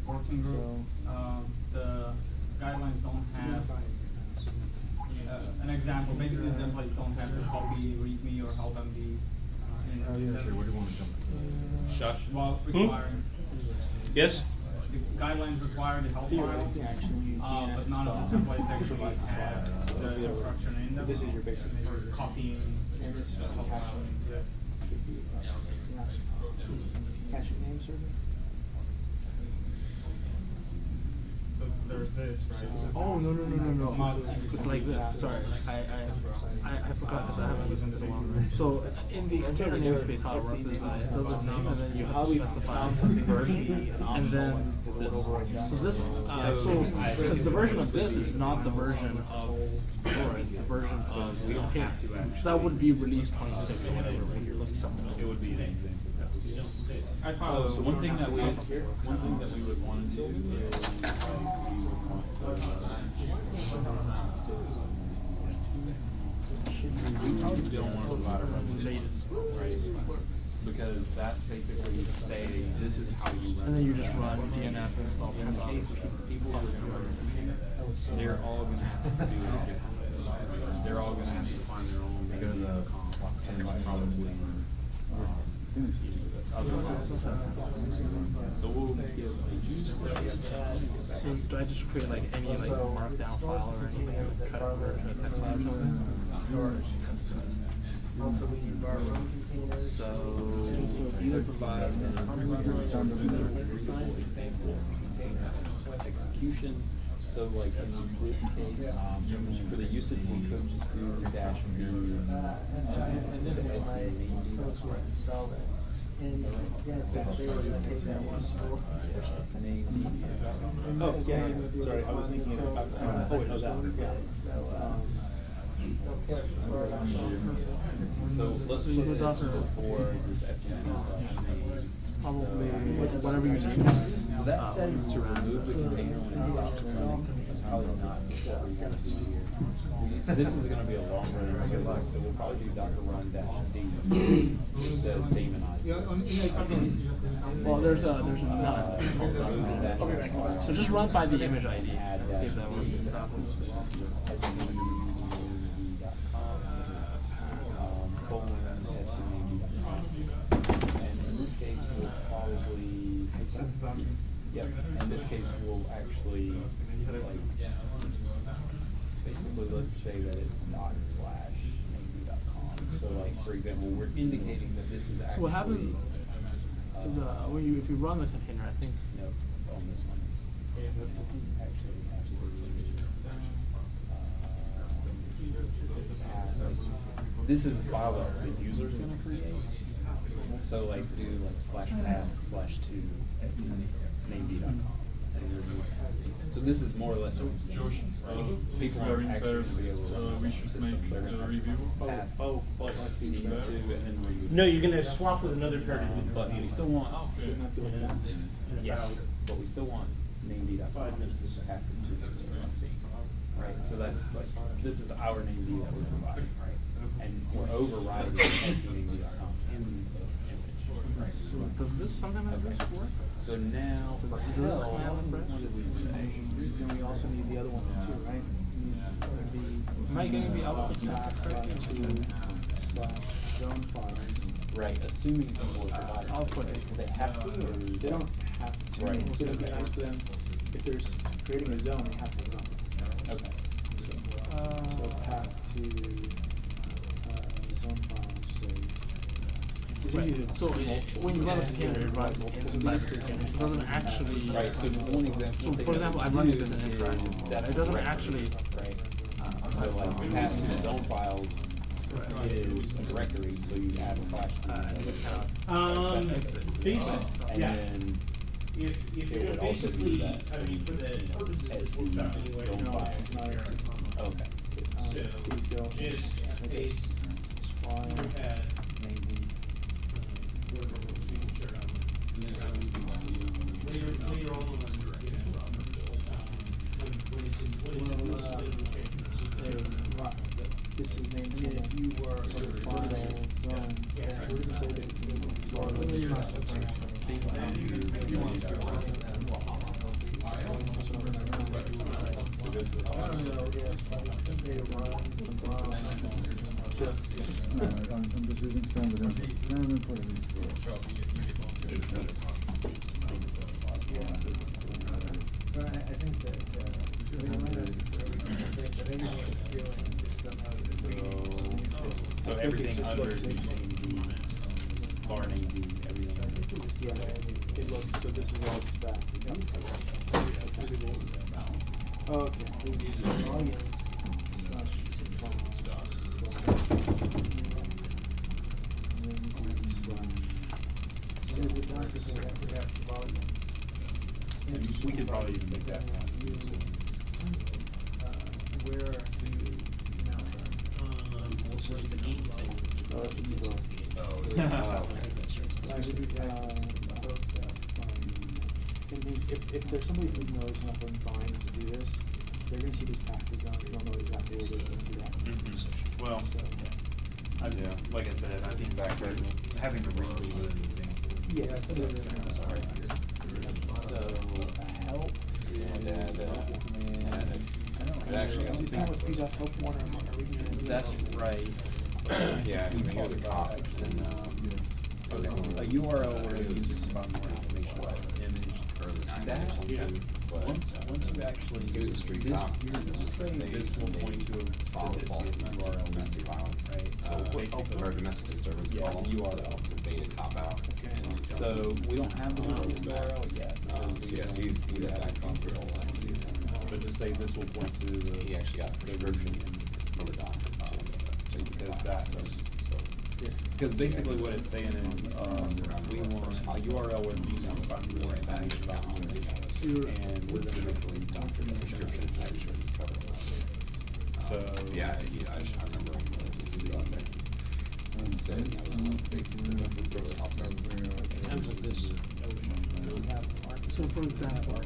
working group. So- Uh, the guidelines don't have, uh, an example, basically the templates don't have to copy, readme, or help MD. uh, in- Oh, yeah, sure, where do you wanna jump? Shush. Well, Hmm? Yes? The guidelines require the help file, Theoretically, actually, uh, but none of the stuff templates actually have slide. the instruction in them. This is your basic. For copying. And this is the just help caching. file. Should be, uh, yeah. Caching name server? There's this, right? Oh, no, no, no, no, no. Must- It's like this, sorry, I, I, I, I forgot, because I haven't listened to the one. So, in the container namespace, how it works is, uh, it does its name, and then you have to specify version, and then this. So this, uh, so, because the version of this is not the version of Fedora, it's the version of we don't the container. So that would be release twenty-six or whatever, when you're looking something. It would be an anything. I So, so one thing that we, one thing that we would want to do is, um, we would want to. We don't want to provide a resident, right? because that basically say, this is how you run. And then you just run DNF install In the case of people who are gonna run they're all gonna have to do it differently. They're all gonna have to find their own go to comp and probably, um, otherwise. So we'll give a use So do I just create like any like markdown file or anything and cut it over to a text file or something? Also, we use our own containers. So either provide execution, so like in this case, um, for the usage, we could just do dash v, um, the Etsy main deal. And, yeah, it's actually, we're gonna take that one. Name Oh, yeah, yeah, sorry, I was thinking about, uh, oh, wait, no, that, yeah. Um, So let's So you put would this also- before this FTC slash main. Probably So- whatever you need. So that says to remove the container when it stops running, that's probably not what we want to do here. We- This is gonna be a long running service, so we'll probably do Docker run dash D, which says daemonize. Well, there's a, there's a Uh, So just run by the image ID, see if that works. colon, And in this case, we'll probably, yep, in this case, we'll actually, like, basically, let's say that it's dot slash MD.com. So like, for example, we're indicating that this is actually. So what happens is, uh, when you, if you run the container, I think. Nope, on this one. Actually, absolutely. This is a file that the user's gonna create. So like do like slash path slash two at named.conf and remove path. So this is more or less. So Josh, uh, People we are in actually pairs, gonna be able to uh, we should make They're a review. path Oh, oh, like team two and then remove. No, you're gonna swap with another pair. Um, But we still want. Shouldn't that be? Yes, but we still want named.conf. Five minutes. This is path to- Right, so that's like, this is our name that we're providing, right? And we're overriding named.conf in the image, right? So does this, something like this work? So now, for Does this hell, command line press? what did we say? Then we also need the other one too, right? We need the- Am I getting the output Slash, set slash correctly? two, slash zone files. Right, assuming people are providing. I'll put it. They have to, or? They don't have to, Right. so it'd be nice for them, if there's creating a zone, they have to zone. Okay. So path to, Right, so it- when you run a container, it runs inside the container, it doesn't actually. Right, so one example. So for example, I'm running do this in infra, is it doesn't actually. Right, so like path to zone files is a directory, so you add a slash. to it. Um, That makes And yeah. then If, if it you're would basically, that I mean, for the purposes of this Etsy workshop anyway, no, it's not. Okay. So, just paste, Fine. add, Maybe. whatever signature on it. Later, later on, when it um, when, when it's in, when it's in, Well, this uh, later change. Right, this is named. I if you were- So file zones, yeah, where does it say that it's in the? I don't know if they run from, just, No, I'm, I'm just using standard input. No, I'm gonna put it in. so I, I think that, uh, we don't necessarily, think that anything it's doing is somehow. So everything under the name D, bar name D, everything. Yeah, it looks, so this is all back. Okay. These logins Slash files, slash. And then D slash. So the doctor said I forgot to log in. And we could probably even make that one. Uh, where are you now? Um, also the game thing. Oh, that's what you. Oh. Slash, uh, Both. And these, if, if there's somebody who knows enough of binds to do this, they're gonna see these path zones, they'll know exactly where they can see that. Mhm. Well, So, I, Yeah. like I said, I think back there, having to redo it is example. Yeah, so, Sorry. So, help. And add, uh, add, it actually, I don't It's not what think. speed up help one or are? That's right. Yeah, I think here's a cop, and, um. A URL where you can find more information about the image. Or the That, or but. once, once you actually. He was a street this- cop. You're just saying They- this will they point to a. Filed a false URL domestic violence, Right, so uh, or domestic disturbance Yeah, call, the to URL. debate a cop out. and So, jump. we don't have the URL yet. Um, so yes, he's, he's at that conference. But to say this will point to the. He actually got a prescription from a doctor to, uh, to Because that it. was, So, because basically what it's saying is, um, we want a URL where you can find more information about music. And we're gonna make a doctor prescription, it's not sure it's covered. So. Yeah, he, I just, I remember him, it's out there. And said that was one of the big things that really helped him. In terms of this. So for example.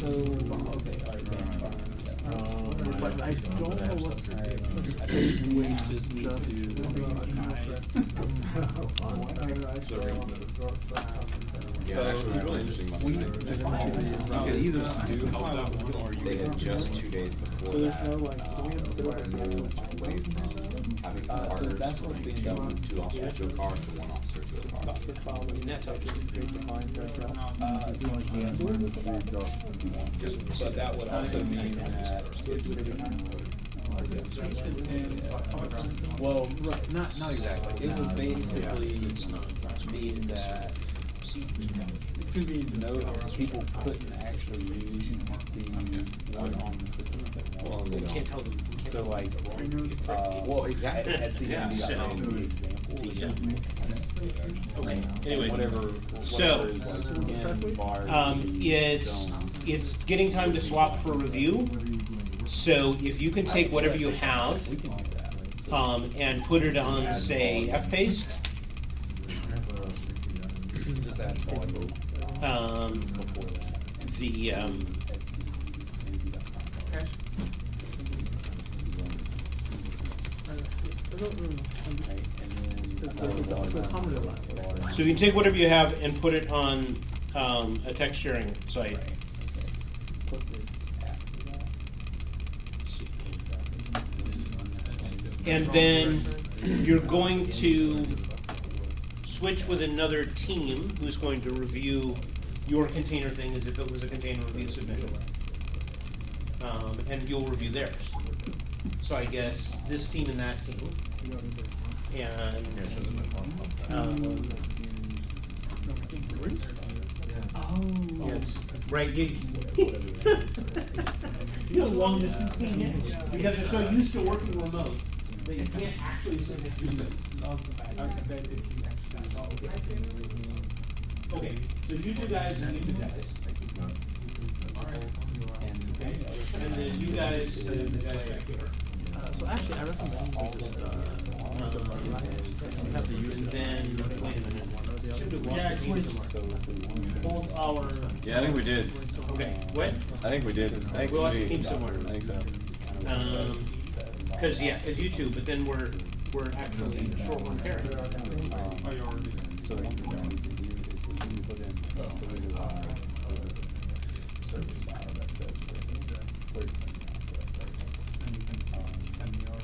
So, okay, Um, but I don't know what's the safe way to just. Yeah, it actually was really interesting. about We, the you thing. could either do help out one or you. They had just two days before So there's that, no, like, uh, do we have to set up moved away from having Uh, so partners, that's what's from being two, done. two officers to a car to one officer to a car. Doctor file, and that's actually create the fines ourselves. Uh, you can. But that would also mean that. Well, right, not, not exactly, it was basically to mean that it could be no, people couldn't actually use the one on the system that they Well, wanted. they can't tell them. So like, uh. Well, exactly, At, at yeah. So, that the example. Okay, anyway, Whatever, so, whatever is like. Um, it's, it's getting time to swap for review. So if you can take whatever you have, We can do that. um, and put it on, say, F-Paste, Just add volume um, the, um, so you can take whatever you have and put it on, um, a text sharing site. And then you're going to switch with another team who's going to review your container thing as if it was a container review submission. Um, and you'll review theirs. So I guess this team and that team. And, um, oh, yes, right, you. You have a long distance team, yeah, because they're so used to working remote, that you can't actually send it to them. Okay, so you two guys and you two guys. And then you guys, uh, the guys back here. Uh, so actually, I recommend we just, uh, have the user. And then, wait a minute. Yeah, I switched both our. Yeah, I think we did. Okay, what? I think we did. Thanks, We lost the Lee. team somewhere. I think so. Um, cause yeah, cause you two, but then we're, we're actually short one carry. Oh, you already did. So one thing that we can do is we can put in, uh, put in, uh, service file that says thirty And you can um, send me yours.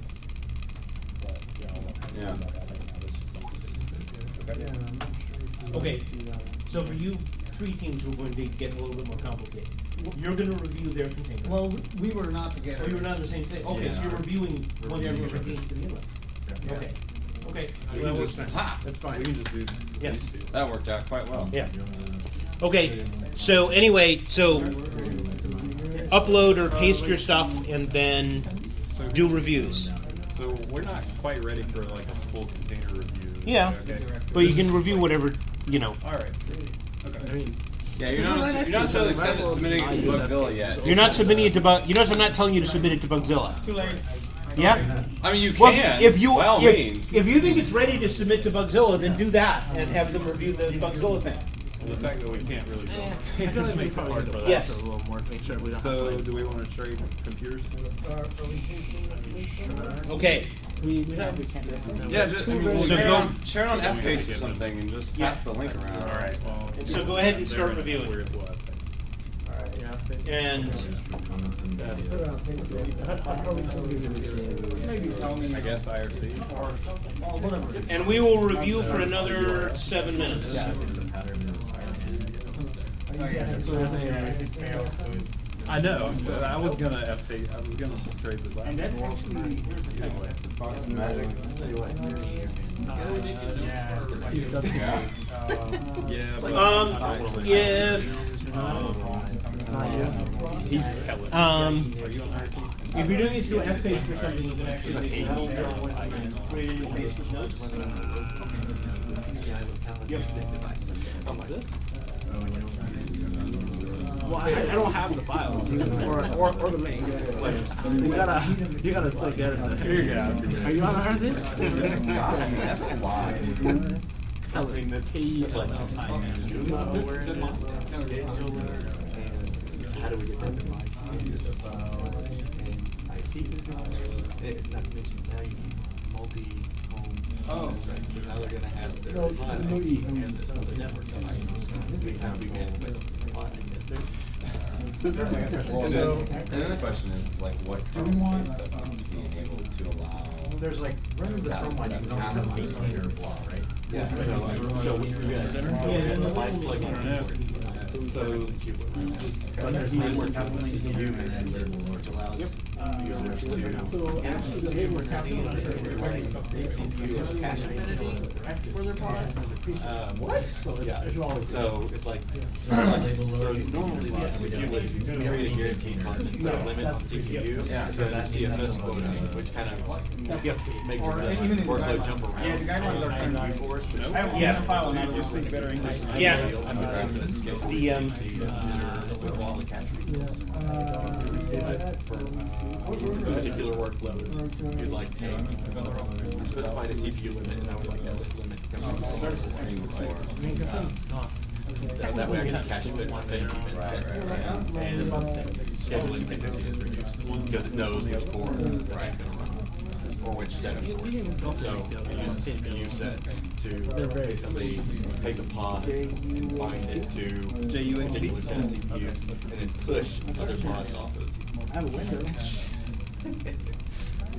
But, yeah, I won't have to Yeah. worry about that right now, let's just leave it. Yeah, I'm not sure if you Okay. do that. So for you, three teams, we're going to get a little bit more complicated. You're gonna review their container. Well, we- we were not together. Oh, you were not on the same thing, okay, so Yeah. you're reviewing one Reviewing you're everything. reviewing to the inlet. Yeah. Okay, okay. We Well, can that just- ha! That's fine. We can just do Yes. That worked out quite well. Yeah. Okay, so anyway, so upload or paste your stuff and then do reviews. So we're not quite ready for like a full container review. Yeah, Okay. but you can review whatever, you know. All right. Okay. Yeah, you're not, you're not necessarily send- submitting it to Bugzilla yet. You're not submitting it to Bug, you notice I'm not telling you to submit it to Bugzilla. Too late. Yeah? I mean, you Well, can, if you, by all if, means. if you think it's ready to submit to Bugzilla, then do that and have them review the Bugzilla thing. The fact that we can't really build I feel like we makes it probably hard need for to that. Yes. a little more to make sure we don't So, like- do we wanna trade computers? Are, are we pasting that link somewhere? Okay. We, we have. Yeah, just, I mean, So share it go- on, share it on Yeah, F-Paste or something and just Yeah. pass the link around. Alright, well. So go ahead and start gonna- reviewing. we're- we'll have things. And Put it on Facebook. I'll probably still give it Maybe tell me. I guess IRC. and we will review for another seven minutes. I know, I'm so, I was gonna FT, I was gonna trade with that. And that's actually, the thing, Box magic. Yeah, but. Um, if, um, Are you on IRC? Um, if you're doing it through F-Paste for something, you can actually make a note on what you created in Facebook notes. Yep. Well, I, I don't have the files, or, or, or the link. You gotta, you gotta still get it. there. Here you go. Are you on RZ? That's a lot. I mean, that's. How do we get that device? And IT is gonna, eh, not to mention now you need multi-home. Oh. Right, now they're gonna have their No, pod no and this other network device. We have to get with pod, I guess there. And then, and then the question is, is like, what Chrome space stuff needs to be enabled to allow? There's like, running the phone line, one, you that don't have passive to be container under block, right? Yeah, so, so we, we got, so we got the device plug in. So, But there's network CPU which allows users to. So actually, the way we're casting is CPU or cache affinity for their pods. Uh, what? So it's- Yeah, it's always- so it's like, so normally the CPU would, you create a guaranteed pod, put a limit on CPU. Yeah. So that CFS quota, which kind of makes Or the even in the workload guidelines. jump around. Yeah, the guidelines are Some saying- keyboards, which- I have Yeah. file and I will speak better English. Yeah. The, um, with all the cache Uh, that- For particular workloads, you'd like, hey, you specified a CPU limit, and I would like that limit to come from the same. I mean, consent, no. That, that way I can cache fit my thing, Right, right, right. and scheduling dependency is reduced, because it knows which core it's gonna run, or which set of cores. So it uses CPU sets to basically take a pod, bind it to a particular set of CPUs, and then push other pods off those CPUs. I have a window.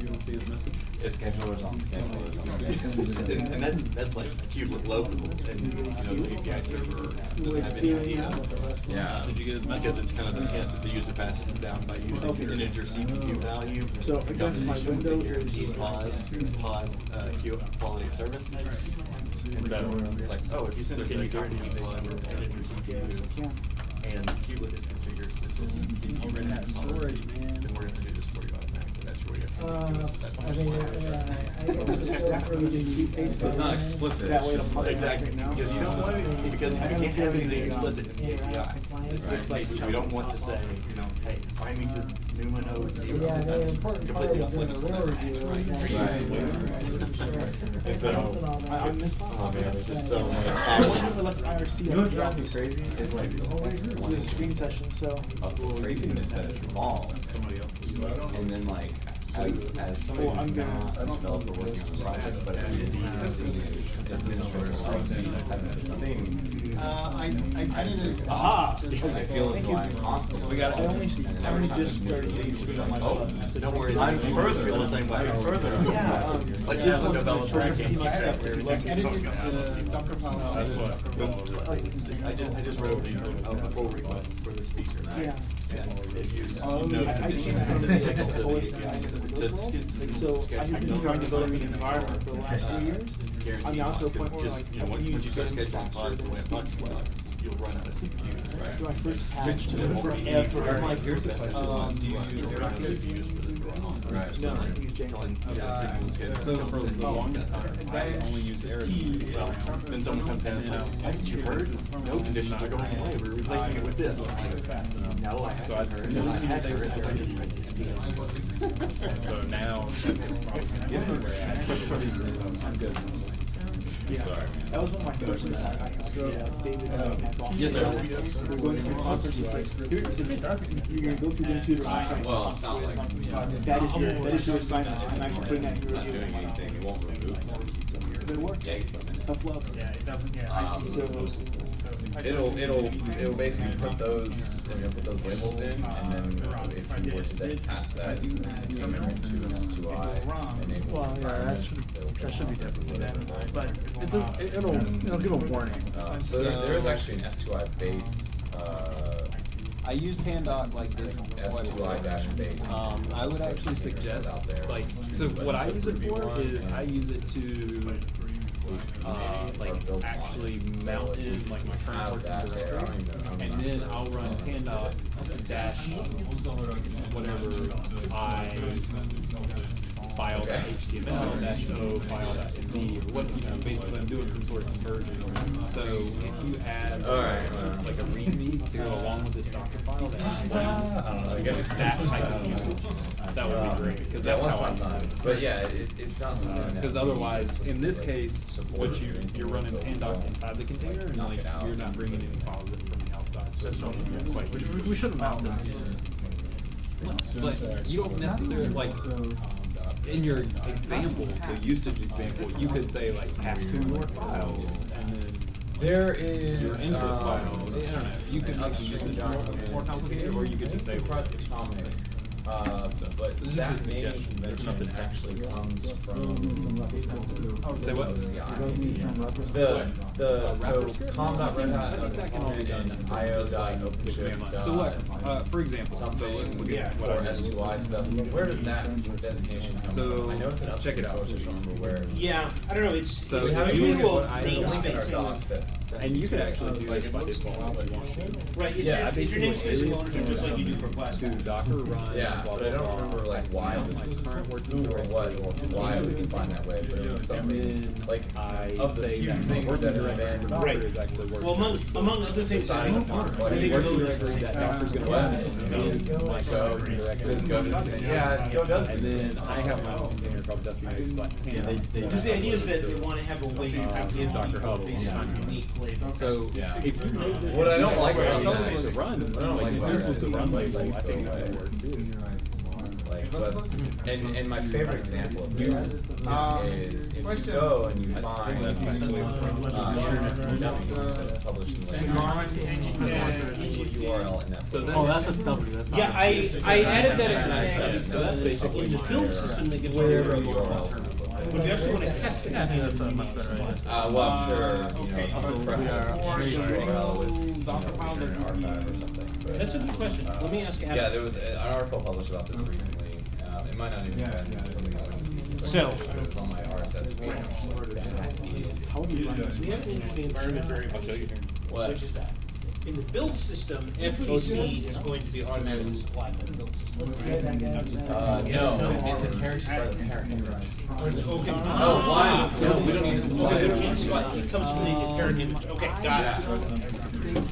you don't see his message? It's Schedulers on schedulers on schedulers. And, and that's, that's like kubelet local, and, you know, the API server doesn't have any idea. Yeah. Did you get his message? Because it's kind of the hint that the user passes down by using an integer CPU value. So I guess my with the window guaranteed is- pod, pod, uh, Q, quality of service. And so it's like, oh, if you send us a guaranteed pod with an integer CPU, and the kubelet is configured with this CPU Red hat storage, man. It's just after we just keep pasting. It's not explicit, That way just the like- Exactly, because you don't want it, because you can't have anything explicit in the API. It's like, we don't want to say, you know, hey, find me to Numa node zero, Yeah, that's completely off limits a with real that review right? Um, is actually- And so, Something on that. oh man, there's just so much. I happening. wonder what You know what on drives me crazy? Is like, It was a screen session, so. of the craziness that it's evolved. And then like, as, as somebody Well, I'm not a developer working on a project, but seeing these administrators like these types of things. Uh, I, I, I didn't. Aha! I feel as though I'm constantly. We got- I only, I only just started these. using It's like, oh. Don't worry, I'm further. feel the same way. I'm further. Yeah, Um, like yeah, this is a I'm developer, I can't keep accept track. everything that's going on. the Docker. That's what. I just, I just wrote a, a pull request for this feature. Yeah. And it used Um, node I- I position can't signal to the the API, to So signal I have been trying to an environment for the last few years. I'm now to a point where just, like, you know, I once, you start scheduling pods the way a buck select, you'll run out of CPUs, right? So I first passed Which then won't be any forever. like, for your best um, do you use your own CPUs for the run on? Right. No, So I use like, Django. telling, signal and schedule. So for the longest time, I only use Arabic. Well, then someone comes in and says, haven't you heard? No conditions are going away, we're replacing it with this. No, I So I- haven't heard, and I had heard, I didn't write this so now, that's probably gonna get me where I'm good. Yeah. Sorry, man. That was one of my first, I, I, yeah, David, my boss. Yes, sir. We're going to some concerts, he's like, here, it's a bit dark, you're gonna go through them two different well, it's not like- That is your, that is your assignment, I'm actually putting that in your Not doing anything, it won't remove Does it work? Yeah, for a minute. Tough love. Yeah, it doesn't, yeah. I Um, just- It'll, it'll, it'll basically put those, it'll put those labels in, and then if you were to then pass that, you can come into an S two I, enable. Well, yeah, that should, that should be different then, but it does, it- it'll, it'll give a warning. Uh, so there, there is actually an S two I base, uh, I use Pandoc like this. S two I dash base. Um, I would actually suggest, Out there. like, so what I use it for is I use it to, uh, like, actually mount in like my current Have working that. I don't directory. even know. I'm And then. I'll run Pandoc dash whatever I file Okay. HTML dash O file dash MD or what, you know, basically I'm doing some sort of conversion. So if you add Alright, uh, like a readme to go along with this Docker file that explains I don't know, I guess. that type of usage, that would be great, because Yeah, that's once how I. upon a time. But yeah, it, it's not something that. Because otherwise, in this case, what you you're running will Pandoc inside the container, and like, you're not bringing any files in from the not quite. We, we should have mounted But you don't necessarily, like, in your example, the usage example, you could say like pass two more files, and then There your is, input um, file, I don't know, you could make the upstream usage more, more complicated, or you could just say. Project Atomic, uh, but This is a that naming suggestion, there's convention nothing actually comes from. Say what? OCI. The, the, so Wrapper script? com dot red hat I think that can all be done and from io just, dot like, the OpenShift command line. dot So like, uh, for example, so let's look at what for I S just- two I stuff, where does that designation come So, from? I know it's an check it upstream out. source, I just don't remember where. Yeah, I don't know, it's, So it's if you look at usual what I- There's a link in our namespacing. doc that sends And you could to actually do this by default if you want to. Right, it's Yeah, your, I it's your basically namespacing alias ownership, just like you do for class. To Docker run. Yeah, blah, but I don't remember like why and it my was current or what, or why it was defined that way, but it was something, like, I of the say few that my things working that have been. Right. is actually working. Well, among, among other things, I think, upon I what think you Go working is directory that Docker's gonna What? run is my Go directory. Does Go just- yeah, Go does And then I have my own container called Dusty Node slash Panda. Because the idea is that they wanna have a way to Uh, give Docker people Hub. based on unique labels. So if you made this. What I don't like about Well, it was is- a run, what I don't like, like this was is the the run websites label, I think that away. would work too. Like, but, and, and my favorite example of this Um, is if you question. go and you find, think that's uh, internet from Dummies that's published in like. Yeah. Single URL in that. So folder. Oh, that's a W, that's not. Yeah, I, I added that And I as said a it, So that's basically the build error. system, they give Zero zero URLs. But if you actually wanna test it. Yeah, I think that's a much better idea. Uh, well, I'm sure, you okay. know, Also, we are each URL with, you know, Docker file that Internet Archive or something. That's a good question. Let me ask Adam. Yeah, there was an article published about this recently, it might not even have been something that went. So- It on my RSS feed. That is- How would you run this? We have an interesting environment variable, What? which is that. In the build system, FGC is going to be automatically supplied by the build system. Uh, no, it's inherited by the parent. Okay. Oh, wow. No, we don't need to supply it. It comes from the parent image. Okay, got it.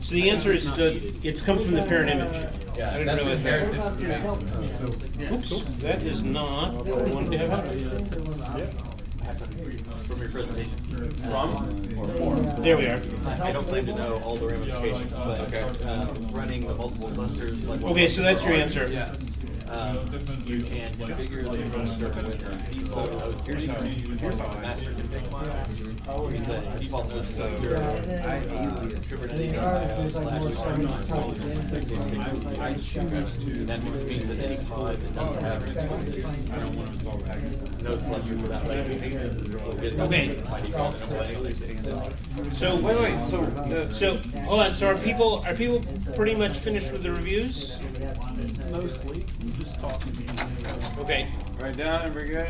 So the answer is the, it comes from the parent image. Yeah, I didn't that's realize that. from the. Oops, that is not what I wanted to have. From your presentation. From or for? There we are. I don't claim to know all the ramifications, but, uh, running the multiple clusters like. Okay, so that's your answer. Yeah. Um, you can configure the cluster with a default node config, here's my master config file. Means that default node so your contributed IO slash R I choose to. That means that any pod that doesn't have I don't wanna install packages. node selector for that label will get that Okay. by default anyway. So, wait, wait, so, so, hold on, so are people, are people pretty much finished with the reviews? Mostly, just talking. Okay, Right down, and we're good?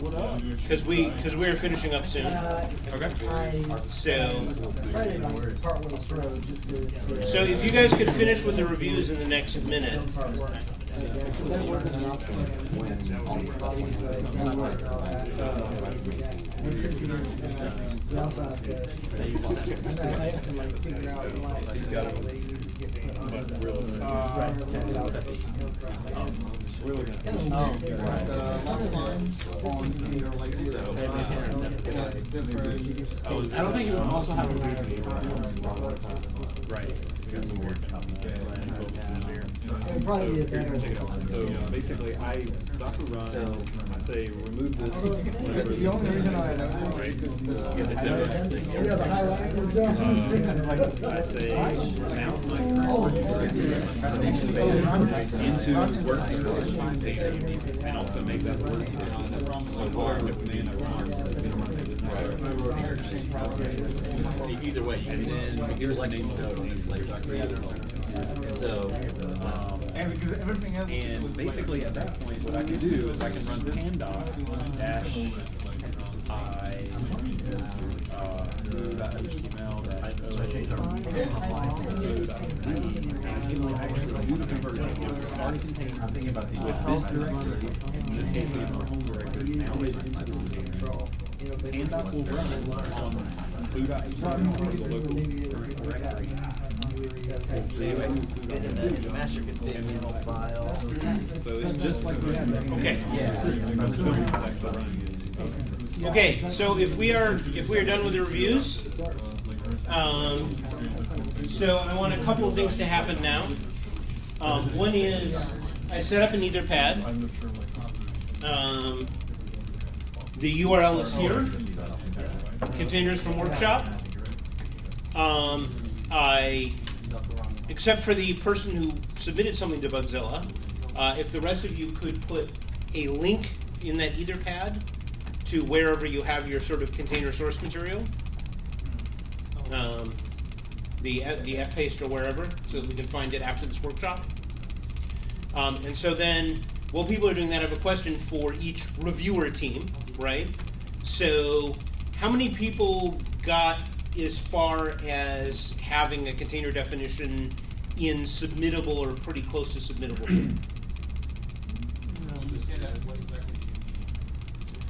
What up? cause we, cause we're finishing up soon. Okay. So, Trying to partway through just to. so if you guys could finish with the reviews in the next minute. Because that wasn't an option when all these stuff went We also have to, I have to like figure out like. He's got it. later get put on But really- Right, test it out. We're looking at. The- right. the last time on here, like, So- is I don't think you would also have a Right. It'd probably be a better- So basically, I Docker run, So- I say remove this. Although, whatever the only this reason is, I know right? because the- Yeah, the different- Yeah, the highlight was done. Uh, I say mount my current into workspace container and also make that work. So whatever the command I run, it's gonna run it. Either way, you can then select this node on this layer. And so, um, And because everything else And basically at that point, what I can do is I can run pandoc dash I, uh, HTML dash O. And I can actually do the conversion of start container with this directory, in this case, it's our home directory, now container. Pandoc will run on the local directory. and then the master config handle file. So just like. Okay. Okay, so if we are, if we are done with the reviews, um, so I want a couple of things to happen now. Um, one is, I set up an Etherpad. Um, the URL is here, containers from workshop. Um, I, except for the person who submitted something to Bugzilla, uh, if the rest of you could put a link in that Etherpad to wherever you have your sort of container source material, um, the the fpaste or wherever, so that we can find it after this workshop. Um, and so then, while people are doing that, I have a question for each reviewer team, right? So, how many people got as far as having a container definition in submittable or pretty close to submittable?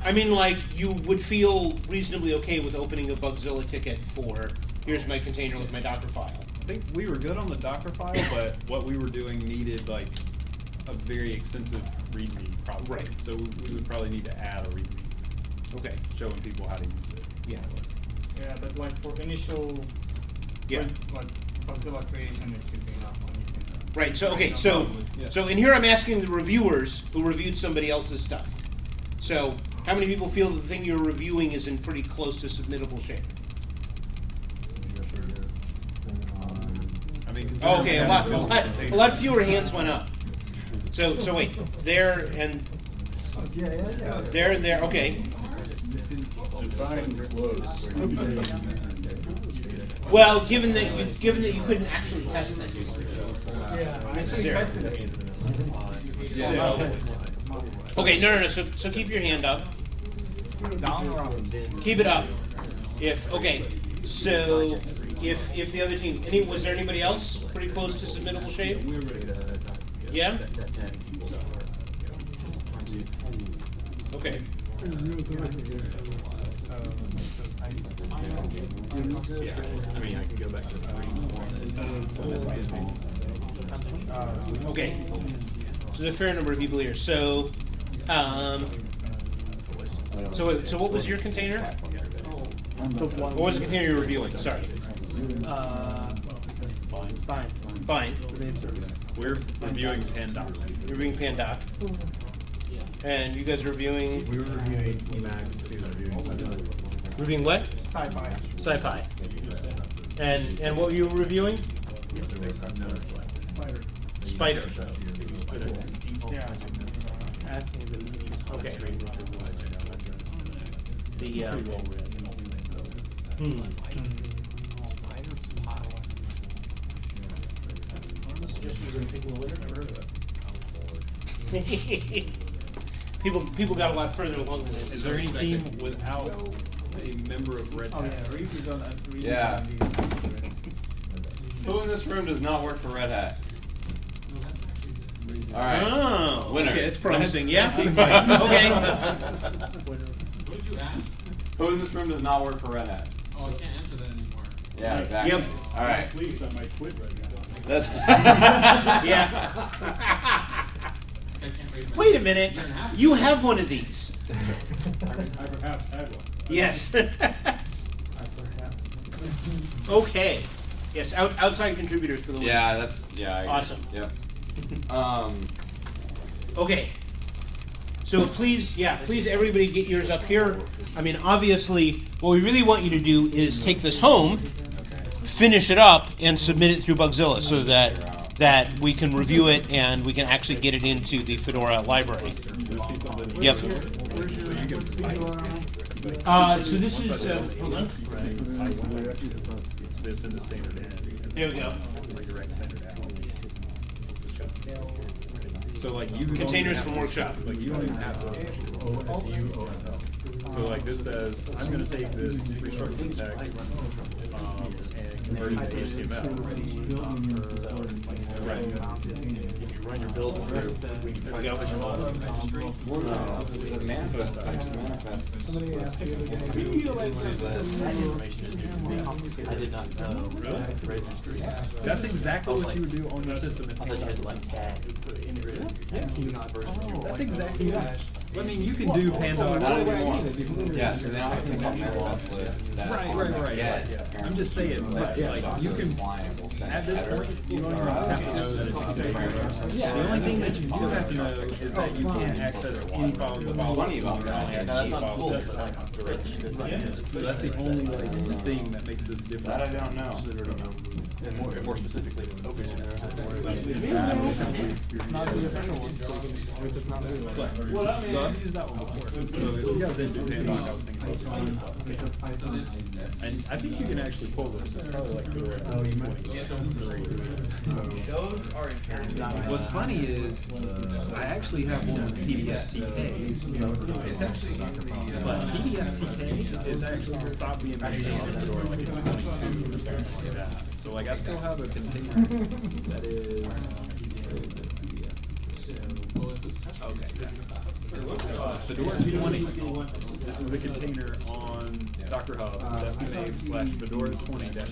I mean, like, you would feel reasonably okay with opening a Bugzilla ticket for, here's my container with my Docker file. I think we were good on the Docker file, but what we were doing needed like a very extensive README probably. Right. So we we would probably need to add a README. Okay. Showing people how to use it. Yeah. Yeah, but like for initial, Yeah. like Bugzilla creation, it should be enough on you. Right, so, okay, so, yeah. so in here I'm asking the reviewers who reviewed somebody else's stuff. So, how many people feel the thing you're reviewing is in pretty close to submittable shape? I mean, Okay, a lot, a lot, a lot fewer hands went up. So, so wait, there and, Yeah, yeah, yeah. there and there, okay. Well, given that you, given that you couldn't actually test this. Yeah. Necessarily. So- Okay, no, no, no, so, so keep your hand up. Up? Keep it up. If, okay, so if, if the other team, any, was there anybody else pretty close to submittable shape? Yeah? Okay. Yeah, I mean, I can go back to the. Okay. So there's a fair number of people here, so, um, so, so what was your container? What was the container you were reviewing, sorry? Uh, fine. Fine. We're reviewing Pandoc. You're reviewing Pandoc. And you guys are reviewing? We were reviewing Emacs, we were reviewing. Reviewing what? Sci-fi. SciPy. And, and what were you reviewing? Spyder. Yeah. Asking the least. Okay. The, um, hmm. People, people got a lot further along than this. Is there any team without a member of Red Oh, Hat? yeah, Reed is on, Reed is Yeah. Who in this room does not work for Red Hat? All right. Oh, winners. okay, that's promising. Yeah. Okay. What did you ask? Who in this room does not work for Red Hat? Oh, I can't answer that anymore. Yeah, exactly. Yep. All right. Please, I might quit right now. That's Yeah. I can't raise my. Wait a minute, Year and a half you have one of these. I I perhaps had one. Yes. I perhaps. Okay, yes, out, outside contributors for the win. Yeah, that's yeah. I agree. Awesome. Yep. Um. Okay. So please, yeah, please everybody get yours up here. I mean, obviously, what we really want you to do is take this home, finish it up, and submit it through Bugzilla so that that we can review it and we can actually get it into the Fedora library. Yep. Uh, so this is, uh, hold on. This is a standard in. There we go. Redirect standard out. So like you. Containers from workshop. Like you don't even have to. So like this says, I'm gonna take this restructured text, and convert it to HTML. Right. If you run your builds through, we can try to push them all to the registry. The manifest, actually manifest. Somebody asked the other day. That information is new to me. I did not know. Really? Registry. That's exactly what you would do on your system. I thought you had to like tag, integrated. That's exactly what. I mean, you can do Panzer. Not anymore. Yeah, so then I think on manifest list that Right, right, right, get, right, yeah. I'm just saying, like, you can- client will send At this point, you don't even have to know that it's configured. The only thing that you do have to know is that you oh, can't access any file in the file. Funny about that. without Yeah, any that's not cool, system. but like, Yeah, So that's the only thing that makes this different. That I don't know. And more, more specifically, it's open. It's not the official one, so it's just not really like- So I've used that one before. So if you guys didn't do I was thinking about Pandoc. And I think you can actually pull this. It's probably like the Oh, you might- Those are inherently. What's funny is, I actually have one with PDFTK. It's actually the, uh, But PDFTK is actually stopped being maintained in Fedora like in twenty-two or something like that. So like I still have a container that is. where is it? Okay. yeah. Uh, Fedora two twenty, this is a container on Docker Hub, destination slash Fedora twenty dash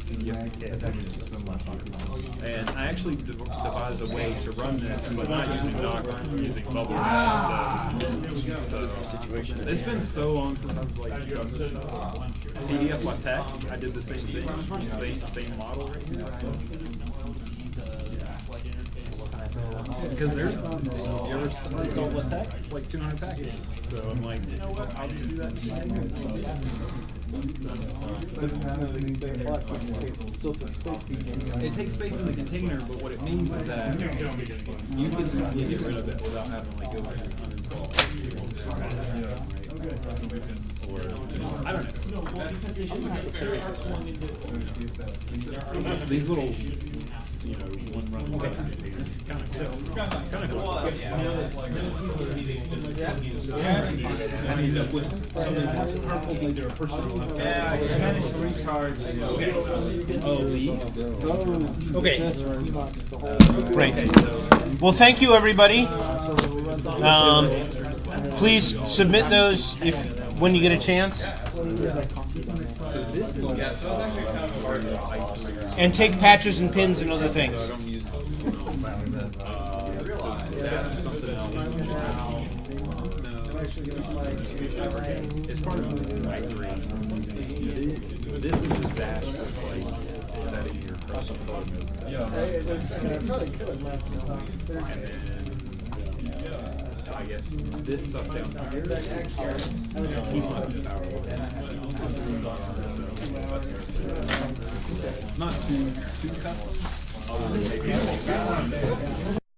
And I actually dev- devised a way to run this, but not using Docker, I'm using Bubble instead. So, it's been so long since I've like done this stuff. PDF LaTeX, I did the same thing, same, same model. Right here. Because there's, you ever install LaTeX, it's like two hundred packages, so I'm like, you know what, I'll just do that. It takes space in the container, but what it means is that you can easily get rid of it without having like go back and uninstall. Or, I don't know. These little, you know, one run containers, kind of cool. Kind of cool. I ended up with something that's harmful to their personal. Yeah, I managed to recharge. Okay. Oh, these? Okay. Great. Well, thank you, everybody. Um, please submit those if, when you get a chance. Yeah, so it's actually kind of. And take patches and pins and other things. So I don't use those. So that's something else. Now, no. It's part of the directory. This is just that, it's like, setting your custom photo. I probably could have left it on And I guess this stuff down here. T-minus an hour. Not too, too custom. other than maybe-